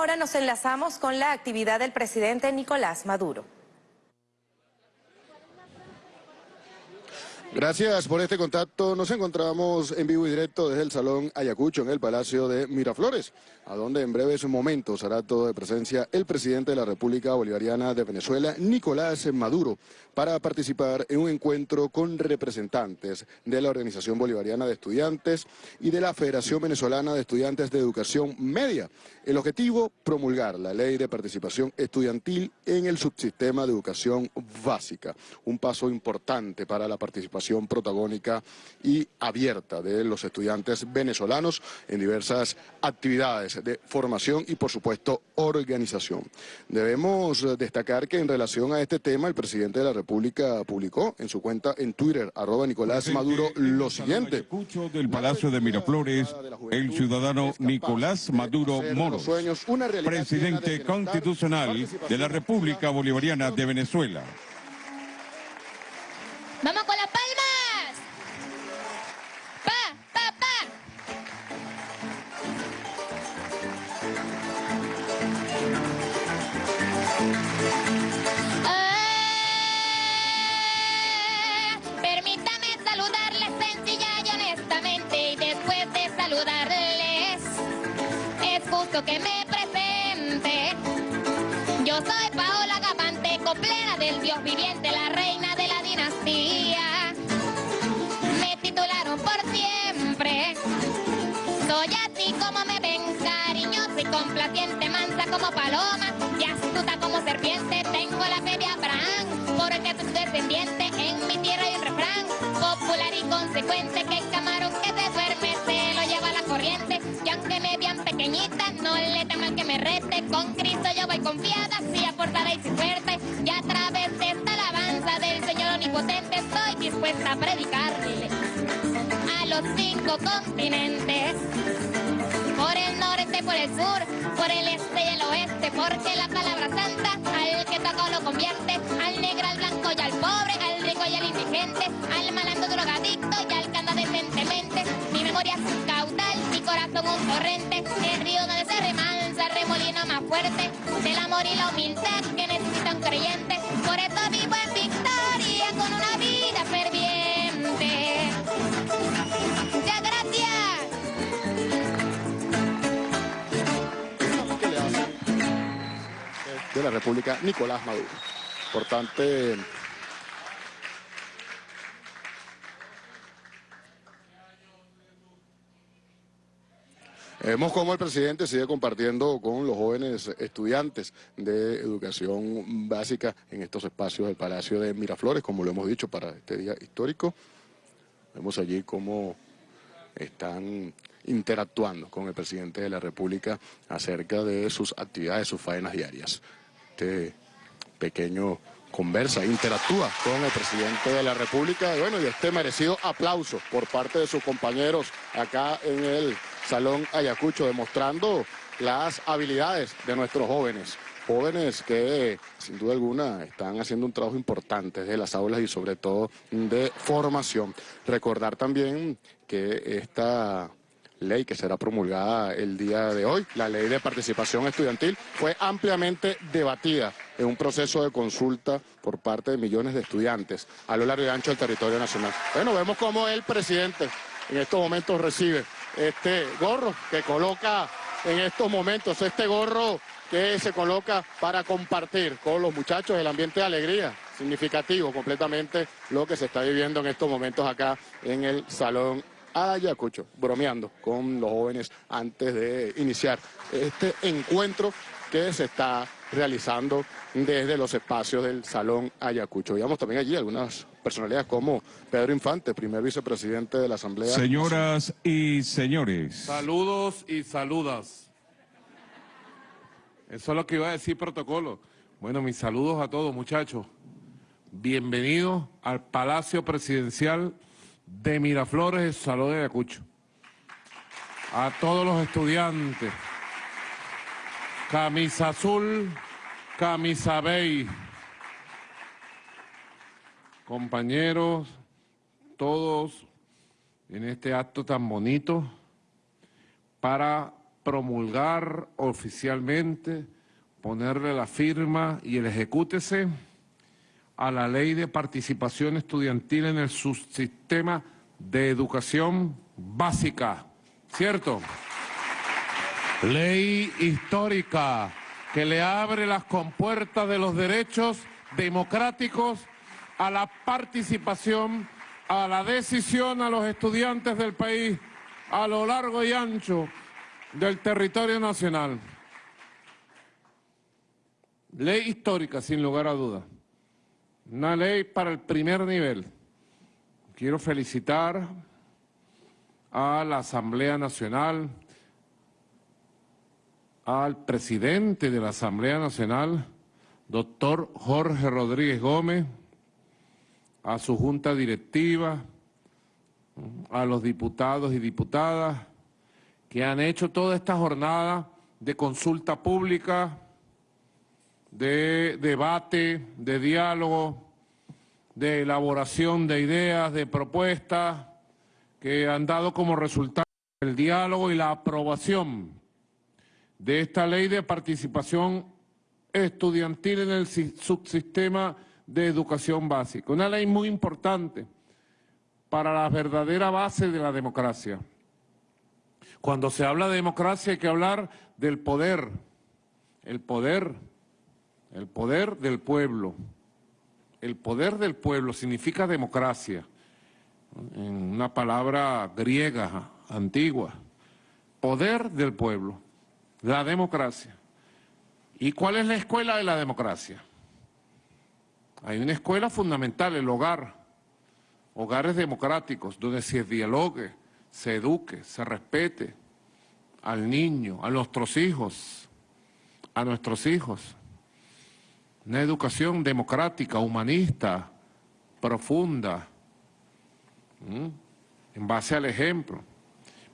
ahora nos enlazamos con la actividad del presidente Nicolás Maduro. Gracias por este contacto. Nos encontramos en vivo y directo desde el Salón Ayacucho, en el Palacio de Miraflores, a donde en breves momentos hará todo de presencia el presidente de la República Bolivariana de Venezuela, Nicolás Maduro, para participar en un encuentro con representantes de la Organización Bolivariana de Estudiantes y de la Federación Venezolana de Estudiantes de Educación Media. El objetivo, promulgar la ley de participación estudiantil en el subsistema de educación básica, un paso importante para la participación protagónica y abierta de los estudiantes venezolanos en diversas actividades de formación y, por supuesto, organización. Debemos destacar que en relación a este tema, el presidente de la República publicó en su cuenta en Twitter, arroba Nicolás Maduro, lo siguiente. del Palacio de Miraflores, el ciudadano Nicolás Maduro Moros, presidente constitucional de la República Bolivariana de Venezuela. Vamos con las palmas. Saludarles es justo que me presente. Yo soy Paola Gavante, coplera del Dios viviente, la reina de la dinastía. Me titularon por siempre. Soy así como me ven, cariñosa y complaciente, mansa como paloma y astuta como serpiente. Tengo la fe de Abraham, porque soy descendiente. En mi tierra hay un refrán popular y consecuente que camarón que se duerme pequeñita, no le temo al que me rete. Con Cristo yo voy confiada, sí aportada y sin suerte. Y a través de esta alabanza del Señor omnipotente estoy dispuesta a predicarle a los cinco continentes. Por el norte, por el sur, por el este y el oeste, porque la palabra santa al que toca lo convierte, al negro, al blanco y al pobre, al rico y al indigente, al malandro drogadicto y al que anda decentemente. Mi memoria corazón un torrente, el río donde se remansa, el remolino más fuerte, del amor y la humildad que necesita un creyente. Por eso vivo en victoria con una vida ferviente. Muchas gracias. de la República Nicolás Maduro. Importante Vemos cómo el presidente sigue compartiendo con los jóvenes estudiantes de educación básica en estos espacios del Palacio de Miraflores, como lo hemos dicho para este día histórico. Vemos allí cómo están interactuando con el presidente de la República acerca de sus actividades, sus faenas diarias. Este pequeño conversa, interactúa con el presidente de la República bueno, y este merecido aplauso por parte de sus compañeros acá en el Salón Ayacucho, demostrando las habilidades de nuestros jóvenes. Jóvenes que sin duda alguna están haciendo un trabajo importante desde las aulas y sobre todo de formación. Recordar también que esta ley que será promulgada el día de hoy, la ley de participación estudiantil, fue ampliamente debatida en un proceso de consulta por parte de millones de estudiantes a lo largo y ancho del territorio nacional. Bueno, vemos cómo el presidente en estos momentos recibe este gorro que coloca en estos momentos, este gorro que se coloca para compartir con los muchachos el ambiente de alegría, significativo completamente lo que se está viviendo en estos momentos acá en el Salón Ayacucho, bromeando con los jóvenes antes de iniciar este encuentro que se está realizando desde los espacios del Salón Ayacucho. Veamos también allí algunas personalidades como Pedro Infante, primer vicepresidente de la Asamblea. Señoras y señores. Saludos y saludas. Eso es lo que iba a decir protocolo. Bueno, mis saludos a todos, muchachos. Bienvenidos al Palacio Presidencial de Miraflores, Salón de Ayacucho. A todos los estudiantes. Camisa azul, camisa beige. Compañeros, todos en este acto tan bonito para promulgar oficialmente, ponerle la firma y el ejecútese a la Ley de Participación Estudiantil en el subsistema de educación básica, ¿cierto? Ley histórica que le abre las compuertas de los derechos democráticos a la participación, a la decisión a los estudiantes del país a lo largo y ancho del territorio nacional. Ley histórica, sin lugar a dudas. Una ley para el primer nivel. Quiero felicitar a la Asamblea Nacional, al presidente de la Asamblea Nacional, doctor Jorge Rodríguez Gómez, a su junta directiva, a los diputados y diputadas que han hecho toda esta jornada de consulta pública, de debate, de diálogo, de elaboración de ideas, de propuestas, que han dado como resultado el diálogo y la aprobación de esta ley de participación estudiantil en el subsistema de educación básica. Una ley muy importante para la verdadera base de la democracia. Cuando se habla de democracia hay que hablar del poder, el poder, el poder del pueblo. El poder del pueblo significa democracia, en una palabra griega antigua. Poder del pueblo, la democracia. ¿Y cuál es la escuela de la democracia? Hay una escuela fundamental, el hogar, hogares democráticos, donde se dialogue, se eduque, se respete al niño, a nuestros hijos, a nuestros hijos. Una educación democrática, humanista, profunda, en base al ejemplo.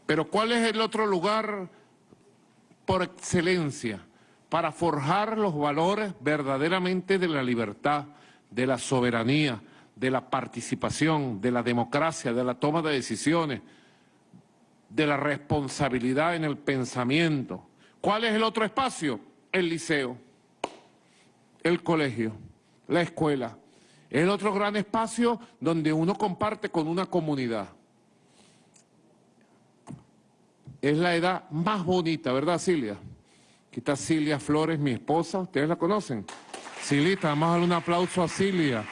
Pero ¿cuál es el otro lugar por excelencia para forjar los valores verdaderamente de la libertad, de la soberanía, de la participación, de la democracia, de la toma de decisiones, de la responsabilidad en el pensamiento. ¿Cuál es el otro espacio? El liceo, el colegio, la escuela. Es el otro gran espacio donde uno comparte con una comunidad. Es la edad más bonita, ¿verdad, Silvia? Aquí está Silvia Flores, mi esposa, ¿ustedes la conocen? Silita, vamos a darle un aplauso a Silvia.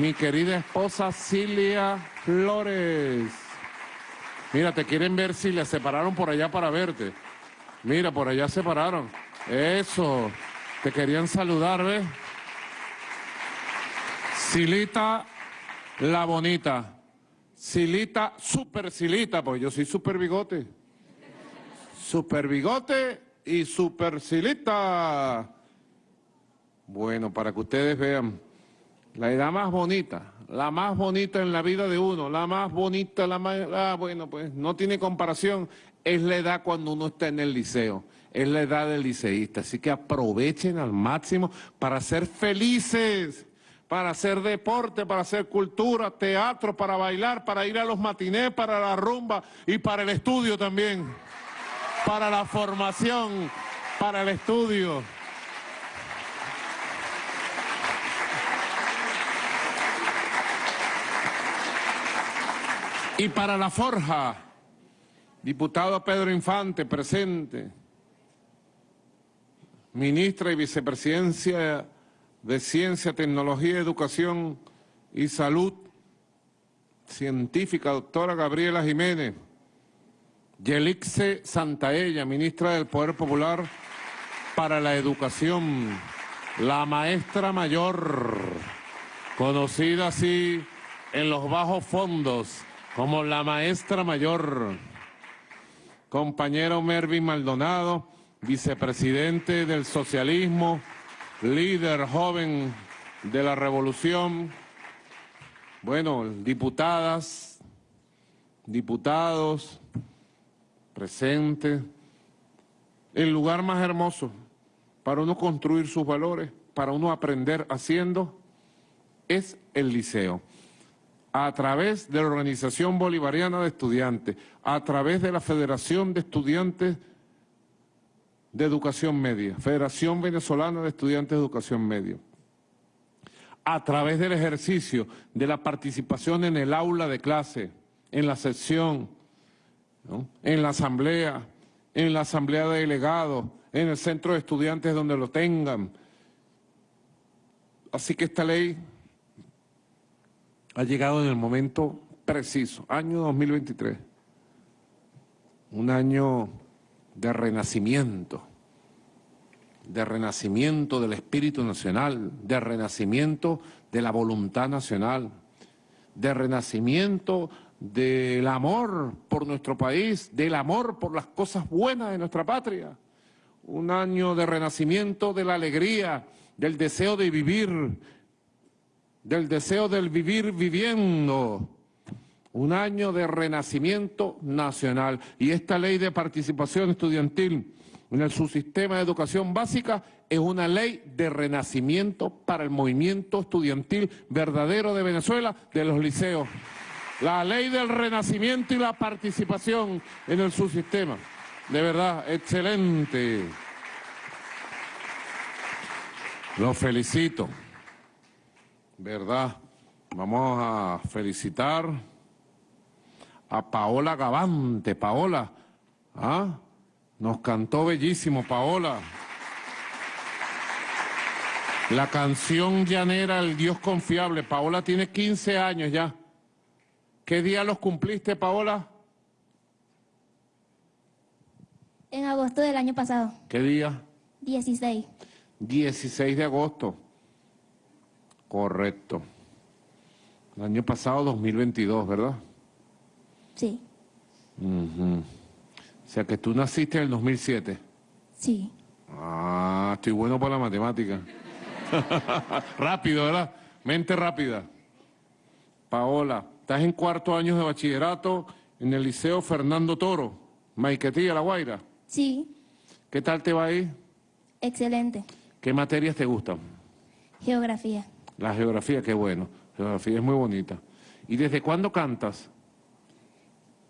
Mi querida esposa Silvia Flores. Mira, te quieren ver, Silvia, se pararon por allá para verte. Mira, por allá se pararon. Eso, te querían saludar, ¿ves? Silita la bonita. Silita, super Silita, pues yo soy super bigote. Super bigote y super Silita. Bueno, para que ustedes vean, la edad más bonita, la más bonita en la vida de uno, la más bonita, la más... Ah, bueno, pues no tiene comparación, es la edad cuando uno está en el liceo, es la edad del liceísta. Así que aprovechen al máximo para ser felices, para hacer deporte, para hacer cultura, teatro, para bailar, para ir a los matinés, para la rumba y para el estudio también, para la formación, para el estudio. Y para la forja, diputado Pedro Infante, presente, ministra y vicepresidencia de Ciencia, Tecnología, Educación y Salud, científica doctora Gabriela Jiménez, Yelixe Santaella, ministra del Poder Popular para la Educación, la maestra mayor, conocida así en los bajos fondos, como la maestra mayor, compañero Mervin Maldonado, vicepresidente del socialismo, líder joven de la revolución, bueno, diputadas, diputados, presentes, el lugar más hermoso para uno construir sus valores, para uno aprender haciendo, es el liceo a través de la Organización Bolivariana de Estudiantes, a través de la Federación de Estudiantes de Educación Media, Federación Venezolana de Estudiantes de Educación Media, a través del ejercicio de la participación en el aula de clase, en la sección, en la asamblea, en la asamblea de delegados, en el centro de estudiantes donde lo tengan. Así que esta ley ha llegado en el momento preciso, año 2023, un año de renacimiento, de renacimiento del espíritu nacional, de renacimiento de la voluntad nacional, de renacimiento del amor por nuestro país, del amor por las cosas buenas de nuestra patria. Un año de renacimiento de la alegría, del deseo de vivir, del deseo del vivir viviendo. Un año de renacimiento nacional. Y esta ley de participación estudiantil en el subsistema de educación básica es una ley de renacimiento para el movimiento estudiantil verdadero de Venezuela, de los liceos. La ley del renacimiento y la participación en el subsistema. De verdad, excelente. Lo felicito. ¿Verdad? Vamos a felicitar a Paola Gavante. Paola, ¿ah? Nos cantó bellísimo, Paola. La canción llanera El Dios Confiable. Paola tiene 15 años ya. ¿Qué día los cumpliste, Paola? En agosto del año pasado. ¿Qué día? 16. 16 de agosto. Correcto. El año pasado, 2022, ¿verdad? Sí. O sea que tú naciste en el 2007. Sí. Ah, estoy bueno para la matemática. Rápido, ¿verdad? Mente rápida. Paola, estás en cuarto año de bachillerato en el Liceo Fernando Toro, Maiquetía, La Guaira. Sí. ¿Qué tal te va ahí? Excelente. ¿Qué materias te gustan? Geografía. La geografía, qué bueno. Geografía es muy bonita. ¿Y desde cuándo cantas?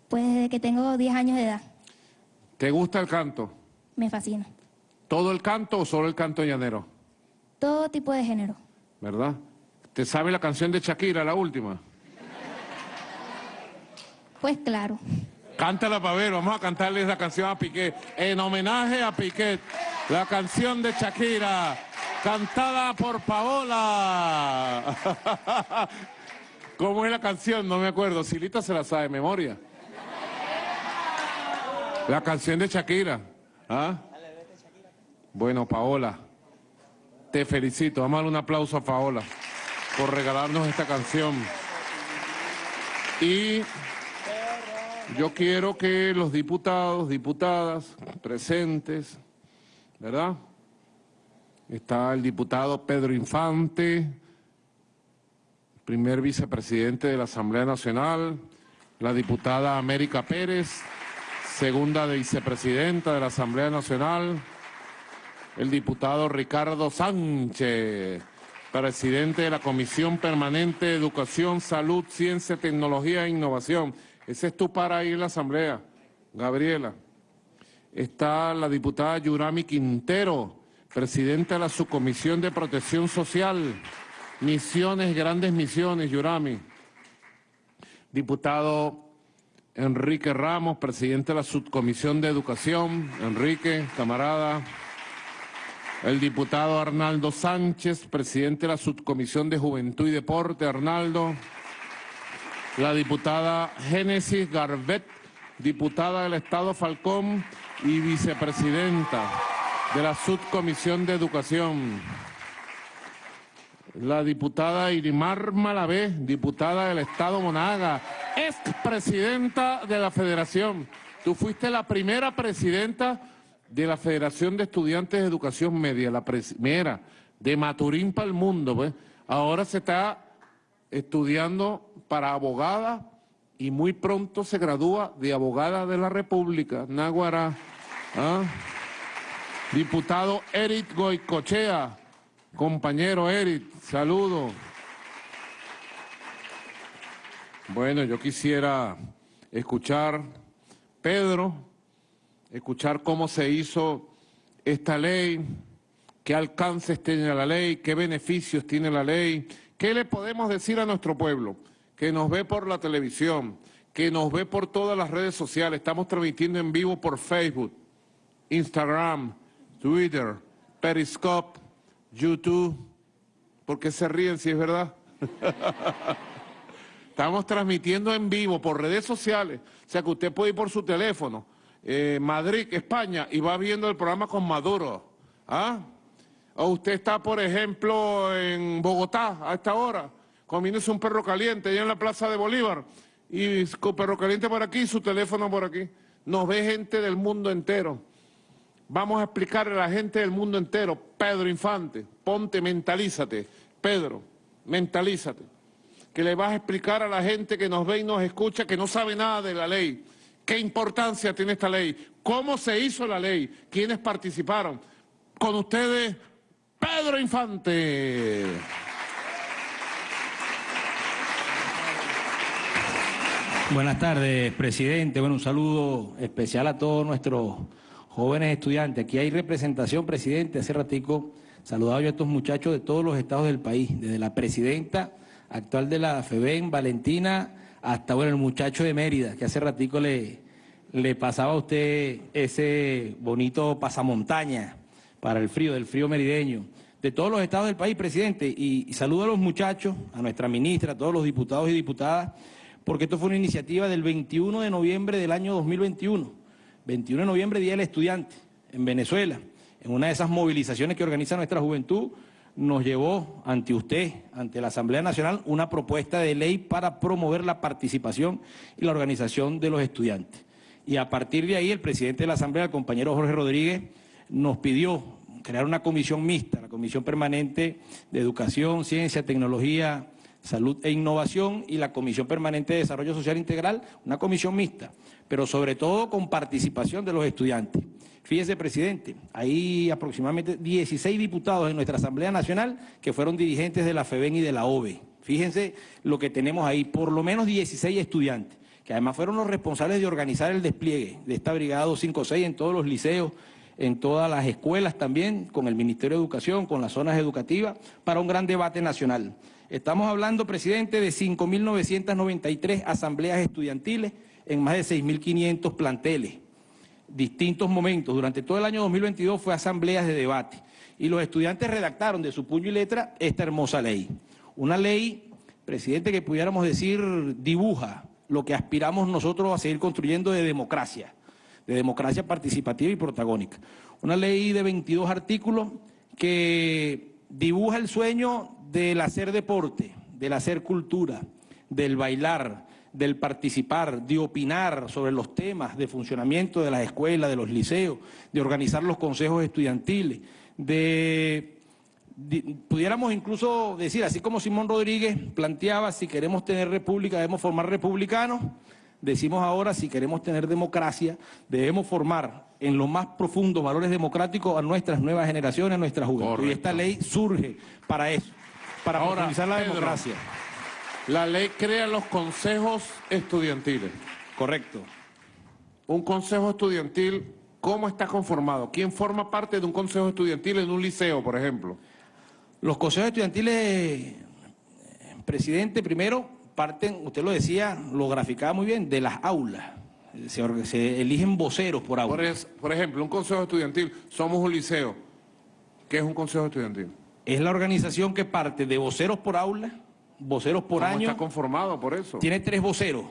Pues desde que tengo 10 años de edad. ¿Te gusta el canto? Me fascina. ¿Todo el canto o solo el canto llanero? Todo tipo de género. ¿Verdad? ¿Te sabe la canción de Shakira, la última? Pues claro. Cántala para ver, vamos a cantarle la canción a Piquet. En homenaje a Piquet, la canción de Shakira, cantada por Paola. ¿Cómo es la canción? No me acuerdo. Silita se la sabe de memoria. La canción de Shakira. ¿Ah? Bueno, Paola, te felicito. Vamos a darle un aplauso a Paola por regalarnos esta canción. Y yo quiero que los diputados, diputadas presentes, ¿verdad? Está el diputado Pedro Infante, primer vicepresidente de la Asamblea Nacional, la diputada América Pérez, segunda vicepresidenta de la Asamblea Nacional, el diputado Ricardo Sánchez, presidente de la Comisión Permanente de Educación, Salud, Ciencia, Tecnología e Innovación. Ese es tu para ir a la Asamblea, Gabriela. Está la diputada Yurami Quintero, presidenta de la Subcomisión de Protección Social, Misiones, Grandes Misiones, Yurami. Diputado Enrique Ramos, presidente de la Subcomisión de Educación. Enrique, camarada. El diputado Arnaldo Sánchez, presidente de la Subcomisión de Juventud y Deporte. Arnaldo. La diputada Génesis Garbet, diputada del Estado Falcón y vicepresidenta de la Subcomisión de Educación. La diputada Irimar Malavé, diputada del Estado Monaga, expresidenta de la Federación. Tú fuiste la primera presidenta de la Federación de Estudiantes de Educación Media, la primera de Maturín para el mundo. Pues. Ahora se está estudiando para abogada y muy pronto se gradúa de abogada de la República, Náguara. ¿ah? Diputado Eric Goicochea, compañero Eric, saludo. Bueno, yo quisiera escuchar, Pedro, escuchar cómo se hizo esta ley, qué alcances tiene la ley, qué beneficios tiene la ley, qué le podemos decir a nuestro pueblo que nos ve por la televisión, que nos ve por todas las redes sociales, estamos transmitiendo en vivo por Facebook, Instagram, Twitter, Periscope, YouTube, ¿por qué se ríen si es verdad? Estamos transmitiendo en vivo por redes sociales, o sea que usted puede ir por su teléfono, eh, Madrid, España, y va viendo el programa con Maduro. ¿ah? O usted está, por ejemplo, en Bogotá a esta hora, comiéndose un perro caliente allá en la Plaza de Bolívar, y con perro caliente por aquí, su teléfono por aquí. Nos ve gente del mundo entero. Vamos a explicarle a la gente del mundo entero, Pedro Infante, ponte, mentalízate, Pedro, mentalízate que le vas a explicar a la gente que nos ve y nos escucha que no sabe nada de la ley. ¿Qué importancia tiene esta ley? ¿Cómo se hizo la ley? ¿Quiénes participaron? Con ustedes, Pedro Infante. Buenas tardes, presidente. Bueno, un saludo especial a todos nuestros jóvenes estudiantes. Aquí hay representación, presidente. Hace ratico saludado yo a estos muchachos de todos los estados del país, desde la presidenta actual de la FEBEN, Valentina, hasta bueno, el muchacho de Mérida, que hace ratico le, le pasaba a usted ese bonito pasamontaña para el frío, del frío merideño, de todos los estados del país, presidente, y, saludo a los muchachos, a nuestra ministra, a todos los diputados y diputadas, porque esto fue una iniciativa del 21 de noviembre del año 2021, 21 de noviembre, Día del Estudiante, en Venezuela, en una de esas movilizaciones que organiza nuestra juventud, nos llevó ante usted, ante la Asamblea Nacional, una propuesta de ley para promover la participación y la organización de los estudiantes. Y a partir de ahí, el presidente de la Asamblea, el compañero Jorge Rodríguez, nos pidió crear una comisión mixta, la Comisión Permanente de Educación, Ciencia, Tecnología, Salud e Innovación y la Comisión Permanente de Desarrollo Social Integral, una comisión mixta, pero sobre todo con participación de los estudiantes. Fíjese, presidente, hay aproximadamente 16 diputados en nuestra Asamblea Nacional que fueron dirigentes de la FEBEN y de la OVE. Fíjense lo que tenemos ahí, por lo menos 16 estudiantes, que además fueron los responsables de organizar el despliegue de esta Brigada 256 en todos los liceos, en todas las escuelas también, con el Ministerio de Educación, con las zonas educativas, para un gran debate nacional. Estamos hablando, presidente, de 5.993 asambleas estudiantiles en más de 6.500 planteles distintos momentos. Durante todo el año 2022 fue asambleas de debate y los estudiantes redactaron de su puño y letra esta hermosa ley. Una ley, presidente, que pudiéramos decir dibuja lo que aspiramos nosotros a seguir construyendo de democracia, de democracia participativa y protagónica. Una ley de 22 artículos que dibuja el sueño del hacer deporte, del hacer cultura, del bailar, del participar, de opinar sobre los temas de funcionamiento de las escuelas, de los liceos, de organizar los consejos estudiantiles, de, pudiéramos incluso decir, así como Simón Rodríguez planteaba, si queremos tener república debemos formar republicanos, decimos ahora, si queremos tener democracia, debemos formar en los más profundos valores democráticos a nuestras nuevas generaciones, a nuestra juventud. Y esta ley surge para eso, para ahora, la democracia. La ley crea los consejos estudiantiles. Correcto. Un consejo estudiantil, ¿cómo está conformado? ¿Quién forma parte de un consejo estudiantil en un liceo, por ejemplo? Los consejos estudiantiles, presidente, primero parten, usted lo decía, lo graficaba muy bien, de las aulas. Se, eligen voceros por aula. Por, por ejemplo, un consejo estudiantil, somos un liceo. ¿Qué es un consejo estudiantil? Es la organización que parte de voceros por aula, voceros por ¿Cómo año. está conformado por eso? Tiene tres voceros,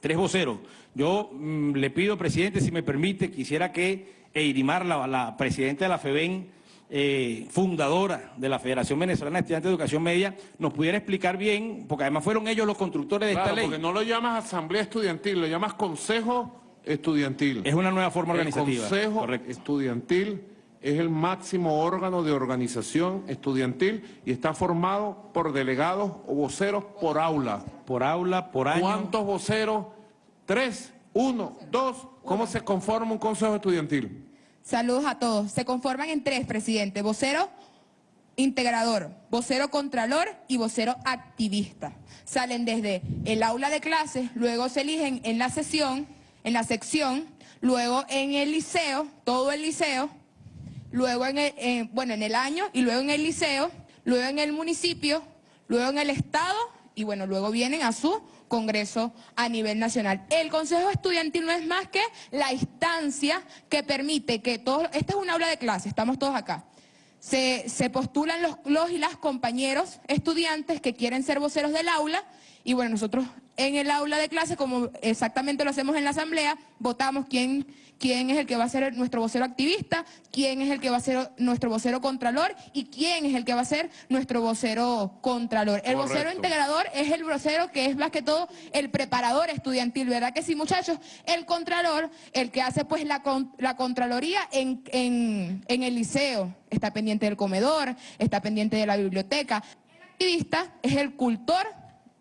tres voceros. Yo mm, le pido, presidente, si me permite, quisiera que Eirimar, la, la presidenta de la FEBEN, eh, fundadora de la Federación Venezolana de Estudiantes de Educación Media, nos pudiera explicar bien, porque además fueron ellos los constructores de esta ley. porque no lo llamas asamblea estudiantil, lo llamas consejo estudiantil. Es una nueva forma organizativa. Consejo estudiantil es el máximo órgano de organización estudiantil y está formado por delegados o voceros por aula. Por aula, por año. ¿Cuántos voceros? Tres, uno, dos. ¿Cómo se conforma un consejo estudiantil? Saludos a todos. Se conforman en tres, presidente. Vocero integrador, vocero contralor y vocero activista. Salen desde el aula de clases, luego se eligen en la sesión, en la sección, luego en el liceo, todo el liceo, luego en el, bueno, en el año y luego en el liceo, luego en el municipio, luego en el estado y bueno, luego vienen a su congreso a nivel nacional. El Consejo Estudiantil no es más que la instancia que permite que todos, esta es un aula de clase, estamos todos acá, se, se postulan los, los y las compañeros estudiantes que quieren ser voceros del aula y bueno, nosotros en el aula de clase, como exactamente lo hacemos en la asamblea, votamos quién, quién es el que va a ser nuestro vocero activista, quién es el que va a ser nuestro vocero contralor y quién es el que va a ser nuestro vocero contralor. El vocero integrador es el vocero que es más que todo el preparador estudiantil, ¿verdad que sí, muchachos? El contralor, el que hace pues la, la contraloría en, en, en el liceo, está pendiente del comedor, está pendiente de la biblioteca. El activista es el cultor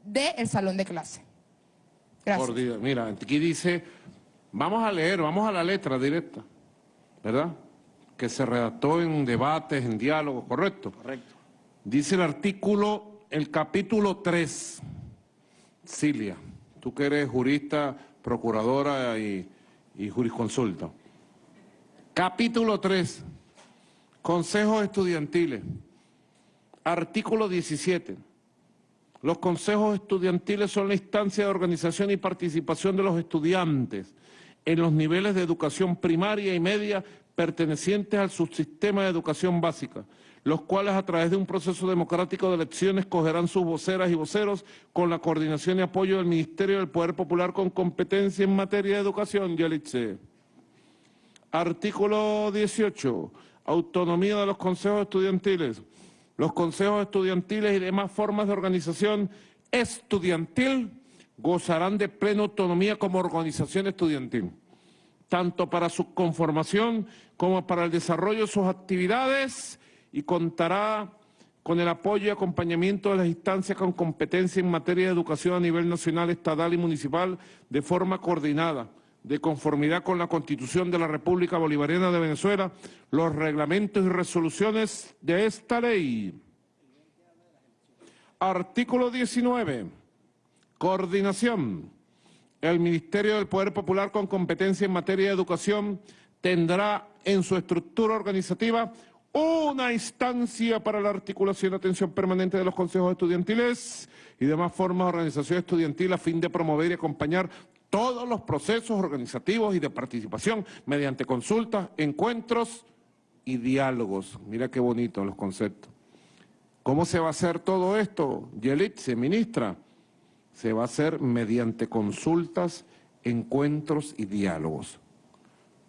del salón de clase. Gracias. Mira, aquí dice, vamos a leer, vamos a la letra directa, ¿verdad? Que se redactó en debates, en diálogos, ¿correcto? Correcto. Dice el artículo, el capítulo 3, Cilia, tú que eres jurista, procuradora y, y jurisconsulta. Capítulo 3, consejos estudiantiles, artículo 17. Los consejos estudiantiles son la instancia de organización y participación de los estudiantes en los niveles de educación primaria y media pertenecientes al subsistema de educación básica, los cuales a través de un proceso democrático de elecciones cogerán sus voceras y voceros con la coordinación y apoyo del Ministerio del Poder Popular con competencia en materia de educación, Yalitze. Artículo 18. Autonomía de los consejos estudiantiles. Los consejos estudiantiles y demás formas de organización estudiantil gozarán de plena autonomía como organización estudiantil, tanto para su conformación como para el desarrollo de sus actividades y contará con el apoyo y acompañamiento de las instancias con competencia en materia de educación a nivel nacional, estatal y municipal de forma coordinada, de conformidad con la Constitución de la República Bolivariana de Venezuela, los reglamentos y resoluciones de esta ley. Artículo 19. Coordinación. El Ministerio del Poder Popular con competencia en materia de educación tendrá en su estructura organizativa una instancia para la articulación y atención permanente de los consejos estudiantiles y demás formas de organización estudiantil a fin de promover y acompañar todos los procesos organizativos y de participación mediante consultas, encuentros y diálogos. Mira qué bonito los conceptos. ¿Cómo se va a hacer todo esto? Yelit, se ministra. Se va a hacer mediante consultas, encuentros y diálogos.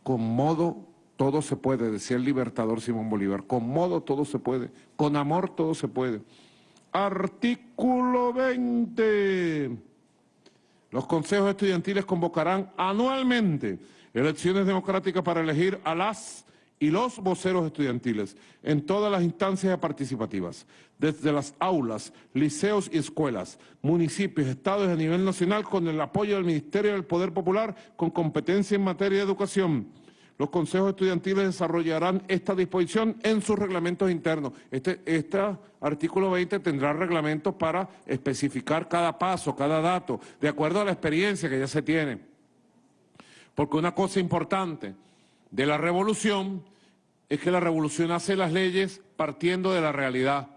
Con modo todo se puede, decía el libertador Simón Bolívar. Con modo todo se puede. Con amor todo se puede. Artículo 20. Los consejos estudiantiles convocarán anualmente elecciones democráticas para elegir a las y los voceros estudiantiles en todas las instancias participativas, desde las aulas, liceos y escuelas, municipios, estados a nivel nacional con el apoyo del Ministerio del Poder Popular con competencia en materia de educación los consejos estudiantiles desarrollarán esta disposición en sus reglamentos internos. Este, este artículo 20 tendrá reglamentos para especificar cada paso, cada dato, de acuerdo a la experiencia que ya se tiene. Porque una cosa importante de la revolución es que la revolución hace las leyes partiendo de la realidad,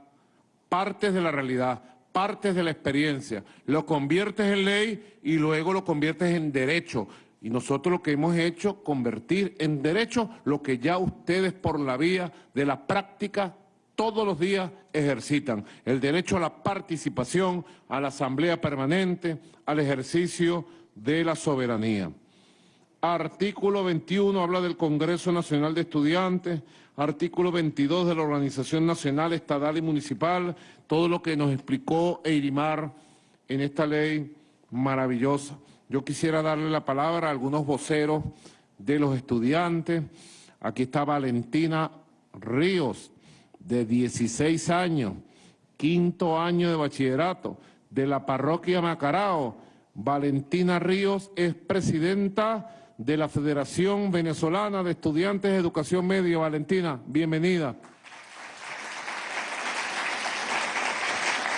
partes de la realidad, partes de la experiencia. Lo conviertes en ley y luego lo conviertes en derecho. Y nosotros lo que hemos hecho, convertir en derecho lo que ya ustedes por la vía de la práctica todos los días ejercitan. El derecho a la participación, a la asamblea permanente, al ejercicio de la soberanía. Artículo 21 habla del Congreso Nacional de Estudiantes, artículo 22 de la Organización Nacional, Estatal y Municipal, todo lo que nos explicó Eirimar en esta ley maravillosa. Yo quisiera darle la palabra a algunos voceros de los estudiantes. Aquí está Valentina Ríos, de 16 años, quinto año de bachillerato, de la parroquia Macarao. Valentina Ríos es presidenta de la Federación Venezolana de Estudiantes de Educación Media. Valentina, bienvenida.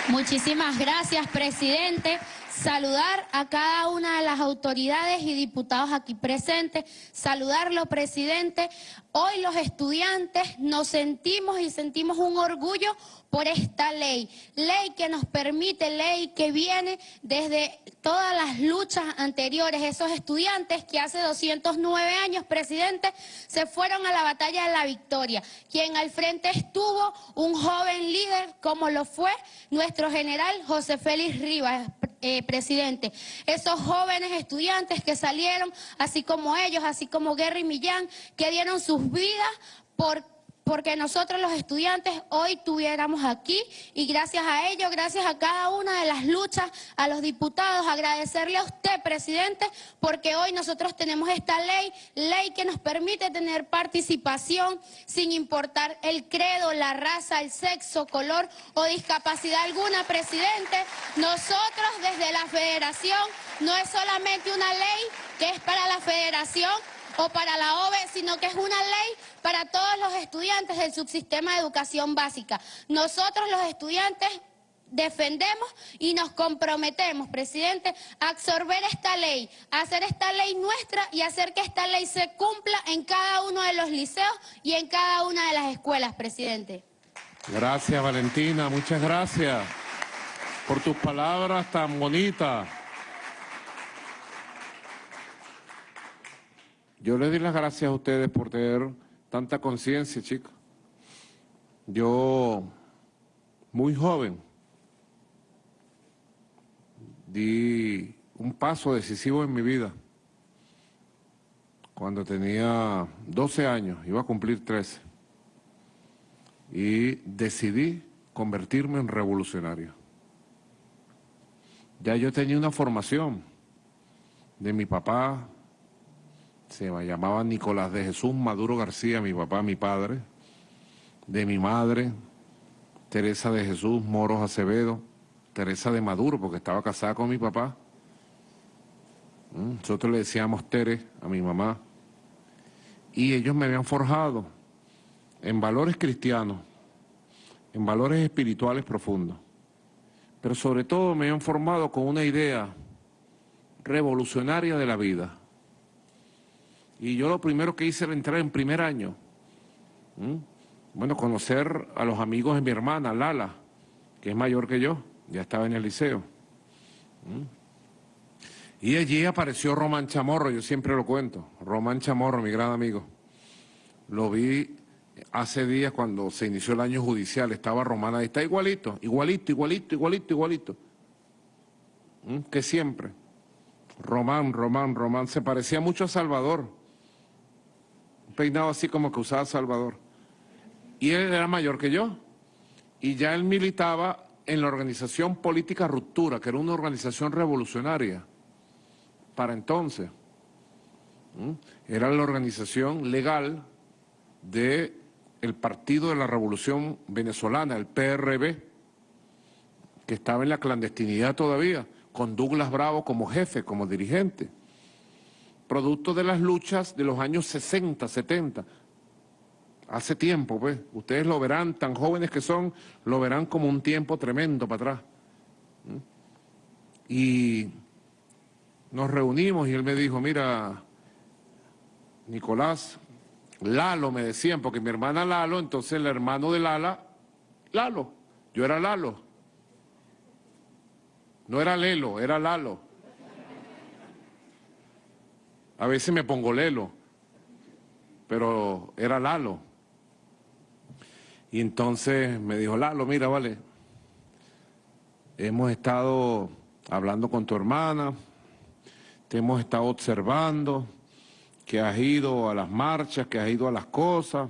Muchísimas gracias, presidente. Saludar a cada una de las autoridades y diputados aquí presentes, saludarlo, presidente. Hoy los estudiantes nos sentimos y sentimos un orgullo por esta ley, ley que nos permite, ley que viene desde todas las luchas anteriores, esos estudiantes que hace 209 años, presidente, se fueron a la batalla de la victoria, quien al frente estuvo un joven líder como lo fue nuestro general José Félix Rivas, eh, presidente. Esos jóvenes estudiantes que salieron, así como ellos, así como Gary Millán, que dieron sus vidas por porque nosotros los estudiantes hoy tuviéramos aquí y gracias a ello, gracias a cada una de las luchas, a los diputados, agradecerle a usted, presidente, porque hoy nosotros tenemos esta ley, ley que nos permite tener participación sin importar el credo, la raza, el sexo, color o discapacidad alguna, presidente. Nosotros desde la federación no es solamente una ley que es para la federación, o para la OVE, sino que es una ley para todos los estudiantes del subsistema de educación básica. Nosotros los estudiantes defendemos y nos comprometemos, presidente, a absorber esta ley, a hacer esta ley nuestra y hacer que esta ley se cumpla en cada uno de los liceos y en cada una de las escuelas, presidente. Gracias, Valentina, muchas gracias por tus palabras tan bonitas. Yo les doy las gracias a ustedes por tener tanta conciencia, chicos. Yo, muy joven, di un paso decisivo en mi vida. Cuando tenía 12 años, iba a cumplir 13. Y decidí convertirme en revolucionario. Ya yo tenía una formación de mi papá, se llamaba Nicolás de Jesús Maduro García, mi papá, mi padre, de mi madre, Teresa de Jesús Moros Acevedo, Teresa de Maduro, porque estaba casada con mi papá. Mm, nosotros le decíamos Tere a mi mamá. Y ellos me habían forjado en valores cristianos, en valores espirituales profundos. Pero sobre todo me habían formado con una idea revolucionaria de la vida y yo lo primero que hice era entrar en primer año. Bueno, conocer a los amigos de mi hermana, Lala, que es mayor que yo, ya estaba en el liceo. Y allí apareció Román Chamorro, yo siempre lo cuento, Román Chamorro, mi gran amigo. Lo vi hace días cuando se inició el año judicial, estaba Román ahí, está igualito, igualito, igualito, igualito, igualito. Que siempre. Román, Román, Román, se parecía mucho a Salvador peinado así como que usaba Salvador. Y él era mayor que yo. Y ya él militaba en la organización política Ruptura, que era una organización revolucionaria para entonces. Era la organización legal el Partido de la Revolución Venezolana, el PRB, que estaba en la clandestinidad todavía, con Douglas Bravo como jefe, como dirigente producto de las luchas de los años 60, 70. Hace tiempo, pues, ustedes lo verán, tan jóvenes que son, lo verán como un tiempo tremendo para atrás. Y nos reunimos y él me dijo, mira, Nicolás, Lalo me decían, porque mi hermana Lalo, entonces el hermano de Lala, Lalo, yo era Lalo. No era Lelo, era Lalo. A veces me pongo Lelo, pero era Lalo. Y entonces me dijo, Lalo, mira, vale, hemos estado hablando con tu hermana, te hemos estado observando, que has ido a las marchas, que has ido a las cosas,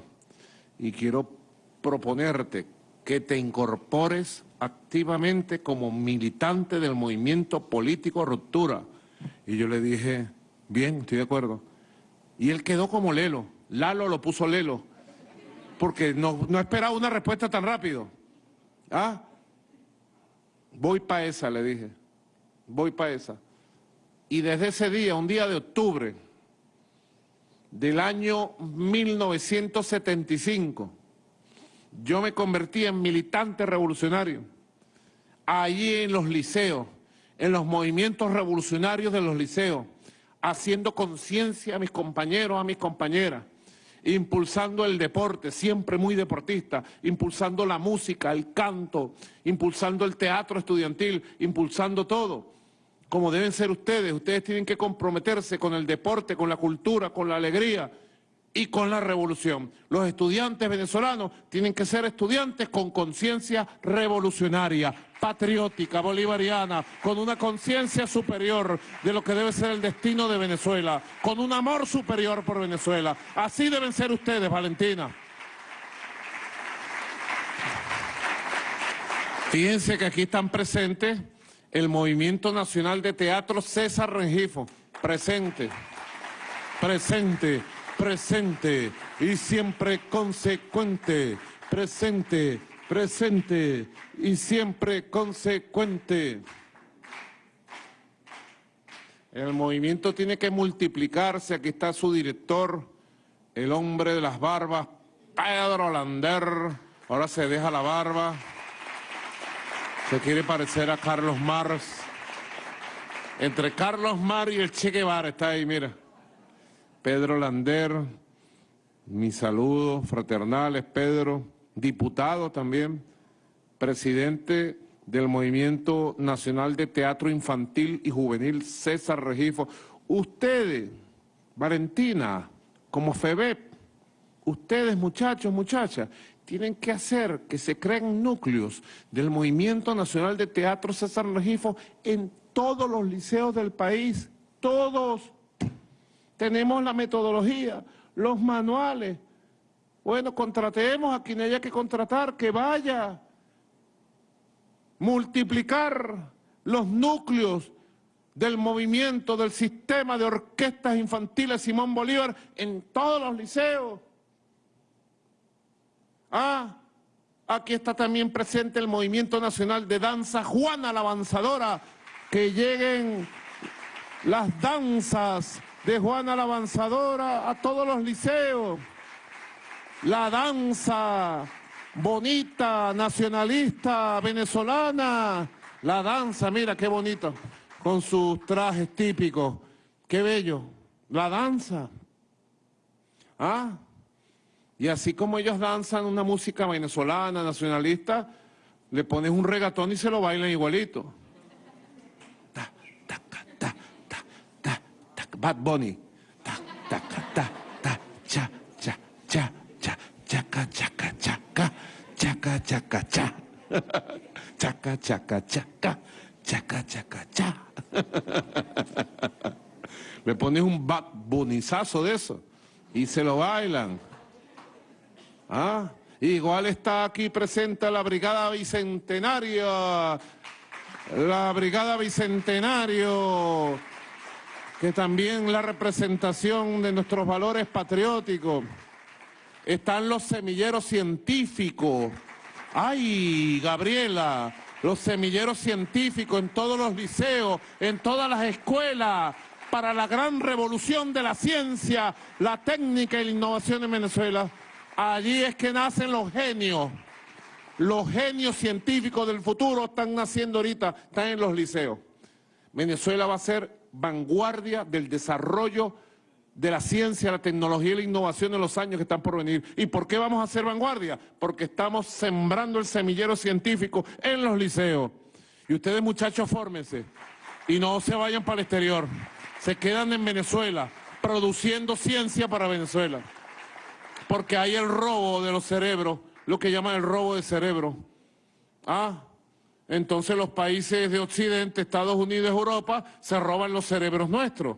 y quiero proponerte que te incorpores activamente como militante del movimiento político Ruptura. Y yo le dije, Bien, estoy de acuerdo. Y él quedó como Lelo. Lalo lo puso Lelo. Porque no, no esperaba una respuesta tan rápido. ¿Ah? Voy para esa, le dije. Voy para esa. Y desde ese día, un día de octubre del año 1975, yo me convertí en militante revolucionario. Allí en los liceos, en los movimientos revolucionarios de los liceos, haciendo conciencia a mis compañeros, a mis compañeras, impulsando el deporte, siempre muy deportista, impulsando la música, el canto, impulsando el teatro estudiantil, impulsando todo, como deben ser ustedes. Ustedes tienen que comprometerse con el deporte, con la cultura, con la alegría, y con la revolución. Los estudiantes venezolanos tienen que ser estudiantes con conciencia revolucionaria, patriótica, bolivariana, con una conciencia superior de lo que debe ser el destino de Venezuela, con un amor superior por Venezuela. Así deben ser ustedes, Valentina. Fíjense que aquí están presentes el Movimiento Nacional de Teatro César Rengifo, presente, presente presente y siempre consecuente, presente, presente y siempre consecuente. El movimiento tiene que multiplicarse, aquí está su director, el hombre de las barbas, Pedro Lander, ahora se deja la barba, se quiere parecer a Carlos Mars. Entre Carlos Mar y el Che Guevara está ahí, mira. Pedro Lander, mis saludos fraternales, Pedro, diputado también, presidente del Movimiento Nacional de Teatro Infantil y Juvenil, César Regifo. Ustedes, Valentina, como FEBEP, ustedes muchachos, muchachas, tienen que hacer que se creen núcleos del Movimiento Nacional de Teatro César Regifo en todos los liceos del país, todos tenemos la metodología, los manuales. Bueno, contratemos a quien haya que contratar, que vaya. Multiplicar los núcleos del movimiento, del sistema de orquestas infantiles Simón Bolívar en todos los liceos. Ah, aquí está también presente el Movimiento Nacional de Danza Juana la Avanzadora, que lleguen las danzas de Juana la Avanzadora a todos los liceos. La danza bonita, nacionalista, venezolana. La danza, mira qué bonito, con sus trajes típicos. Qué bello. La danza. ¿Ah? Y así como ellos danzan una música venezolana, nacionalista, le pones un regatón y se lo bailan igualito. Bad Bunny. Ta, ta, ta, ta, cha, cha, cha, cha, chaca, chaca, chaca, chaca, chaca, cha. Chaca, chaca, chaca, chaca, chaca, cha. Le pones un Bad Bunnyzazo de eso y se lo bailan. ¿Ah? Igual está aquí presente la Brigada Bicentenaria. La Brigada Bicentenario que también la representación de nuestros valores patrióticos. Están los semilleros científicos. ¡Ay, Gabriela! Los semilleros científicos en todos los liceos, en todas las escuelas, para la gran revolución de la ciencia, la técnica y la innovación en Venezuela. Allí es que nacen los genios. Los genios científicos del futuro están naciendo ahorita, están en los liceos. Venezuela va a ser vanguardia del desarrollo de la ciencia, la tecnología y la innovación en los años que están por venir. ¿Y por qué vamos a ser vanguardia? Porque estamos sembrando el semillero científico en los liceos. Y ustedes muchachos fórmense y no se vayan para el exterior. Se quedan en Venezuela produciendo ciencia para Venezuela. Porque hay el robo de los cerebros, lo que llaman el robo de cerebro. Ah, entonces los países de Occidente, Estados Unidos, Europa, se roban los cerebros nuestros.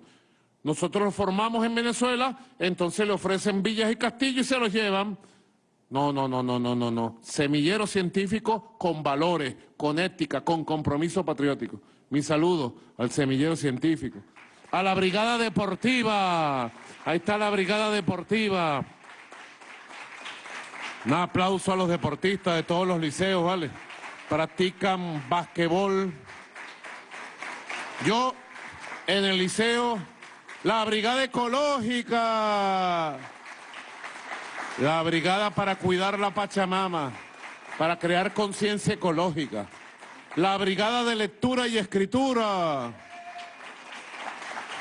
Nosotros los formamos en Venezuela, entonces le ofrecen villas y castillos y se los llevan. No, no, no, no, no, no, no. Semillero científico con valores, con ética, con compromiso patriótico. Mi saludo al semillero científico. A la brigada deportiva. Ahí está la brigada deportiva. Un aplauso a los deportistas de todos los liceos, ¿vale? practican basquetbol. Yo, en el liceo, la brigada ecológica, la brigada para cuidar la Pachamama, para crear conciencia ecológica. la brigada de lectura y escritura.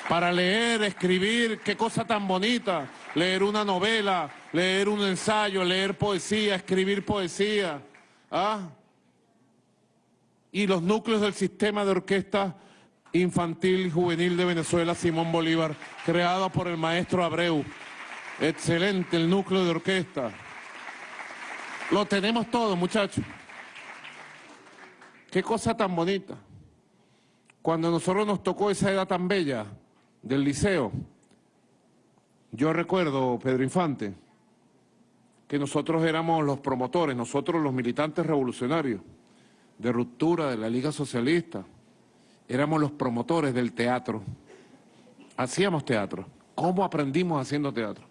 Para leer, escribir, qué cosa tan bonita. Leer una novela, leer un ensayo, leer poesía, escribir poesía. ¿Ah? Y los núcleos del sistema de orquesta infantil y juvenil de Venezuela, Simón Bolívar, creado por el maestro Abreu. Excelente el núcleo de orquesta. Lo tenemos todo, muchachos. Qué cosa tan bonita. Cuando a nosotros nos tocó esa edad tan bella del liceo, yo recuerdo, Pedro Infante, que nosotros éramos los promotores, nosotros los militantes revolucionarios de ruptura de la Liga Socialista, éramos los promotores del teatro. Hacíamos teatro. ¿Cómo aprendimos haciendo teatro?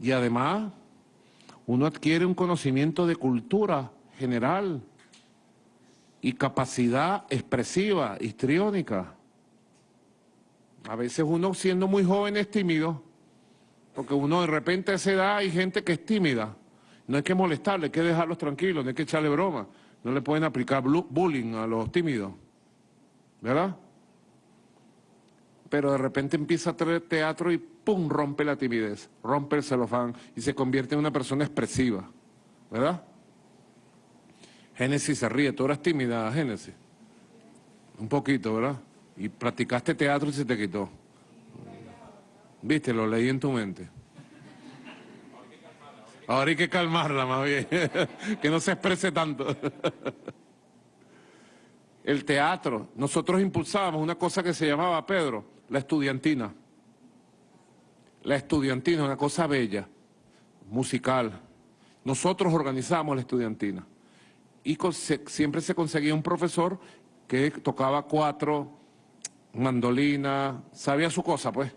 Y además, uno adquiere un conocimiento de cultura general y capacidad expresiva, histriónica. A veces uno siendo muy joven es tímido, porque uno de repente a esa edad hay gente que es tímida. No hay que molestarle, hay que dejarlos tranquilos, no hay que echarle broma. No le pueden aplicar bullying a los tímidos. ¿Verdad? Pero de repente empieza a traer teatro y ¡pum! rompe la timidez, rompe el celofán y se convierte en una persona expresiva, ¿verdad? Génesis se ríe, tú eras tímida, Génesis. Un poquito, ¿verdad? Y practicaste teatro y se te quitó. Viste, lo leí en tu mente. Ahora hay que calmarla más bien, que no se exprese tanto. el teatro. Nosotros impulsábamos una cosa que se llamaba, Pedro, la estudiantina. La estudiantina, una cosa bella, musical. Nosotros organizábamos la estudiantina. Y siempre se conseguía un profesor que tocaba cuatro, mandolina, sabía su cosa, pues.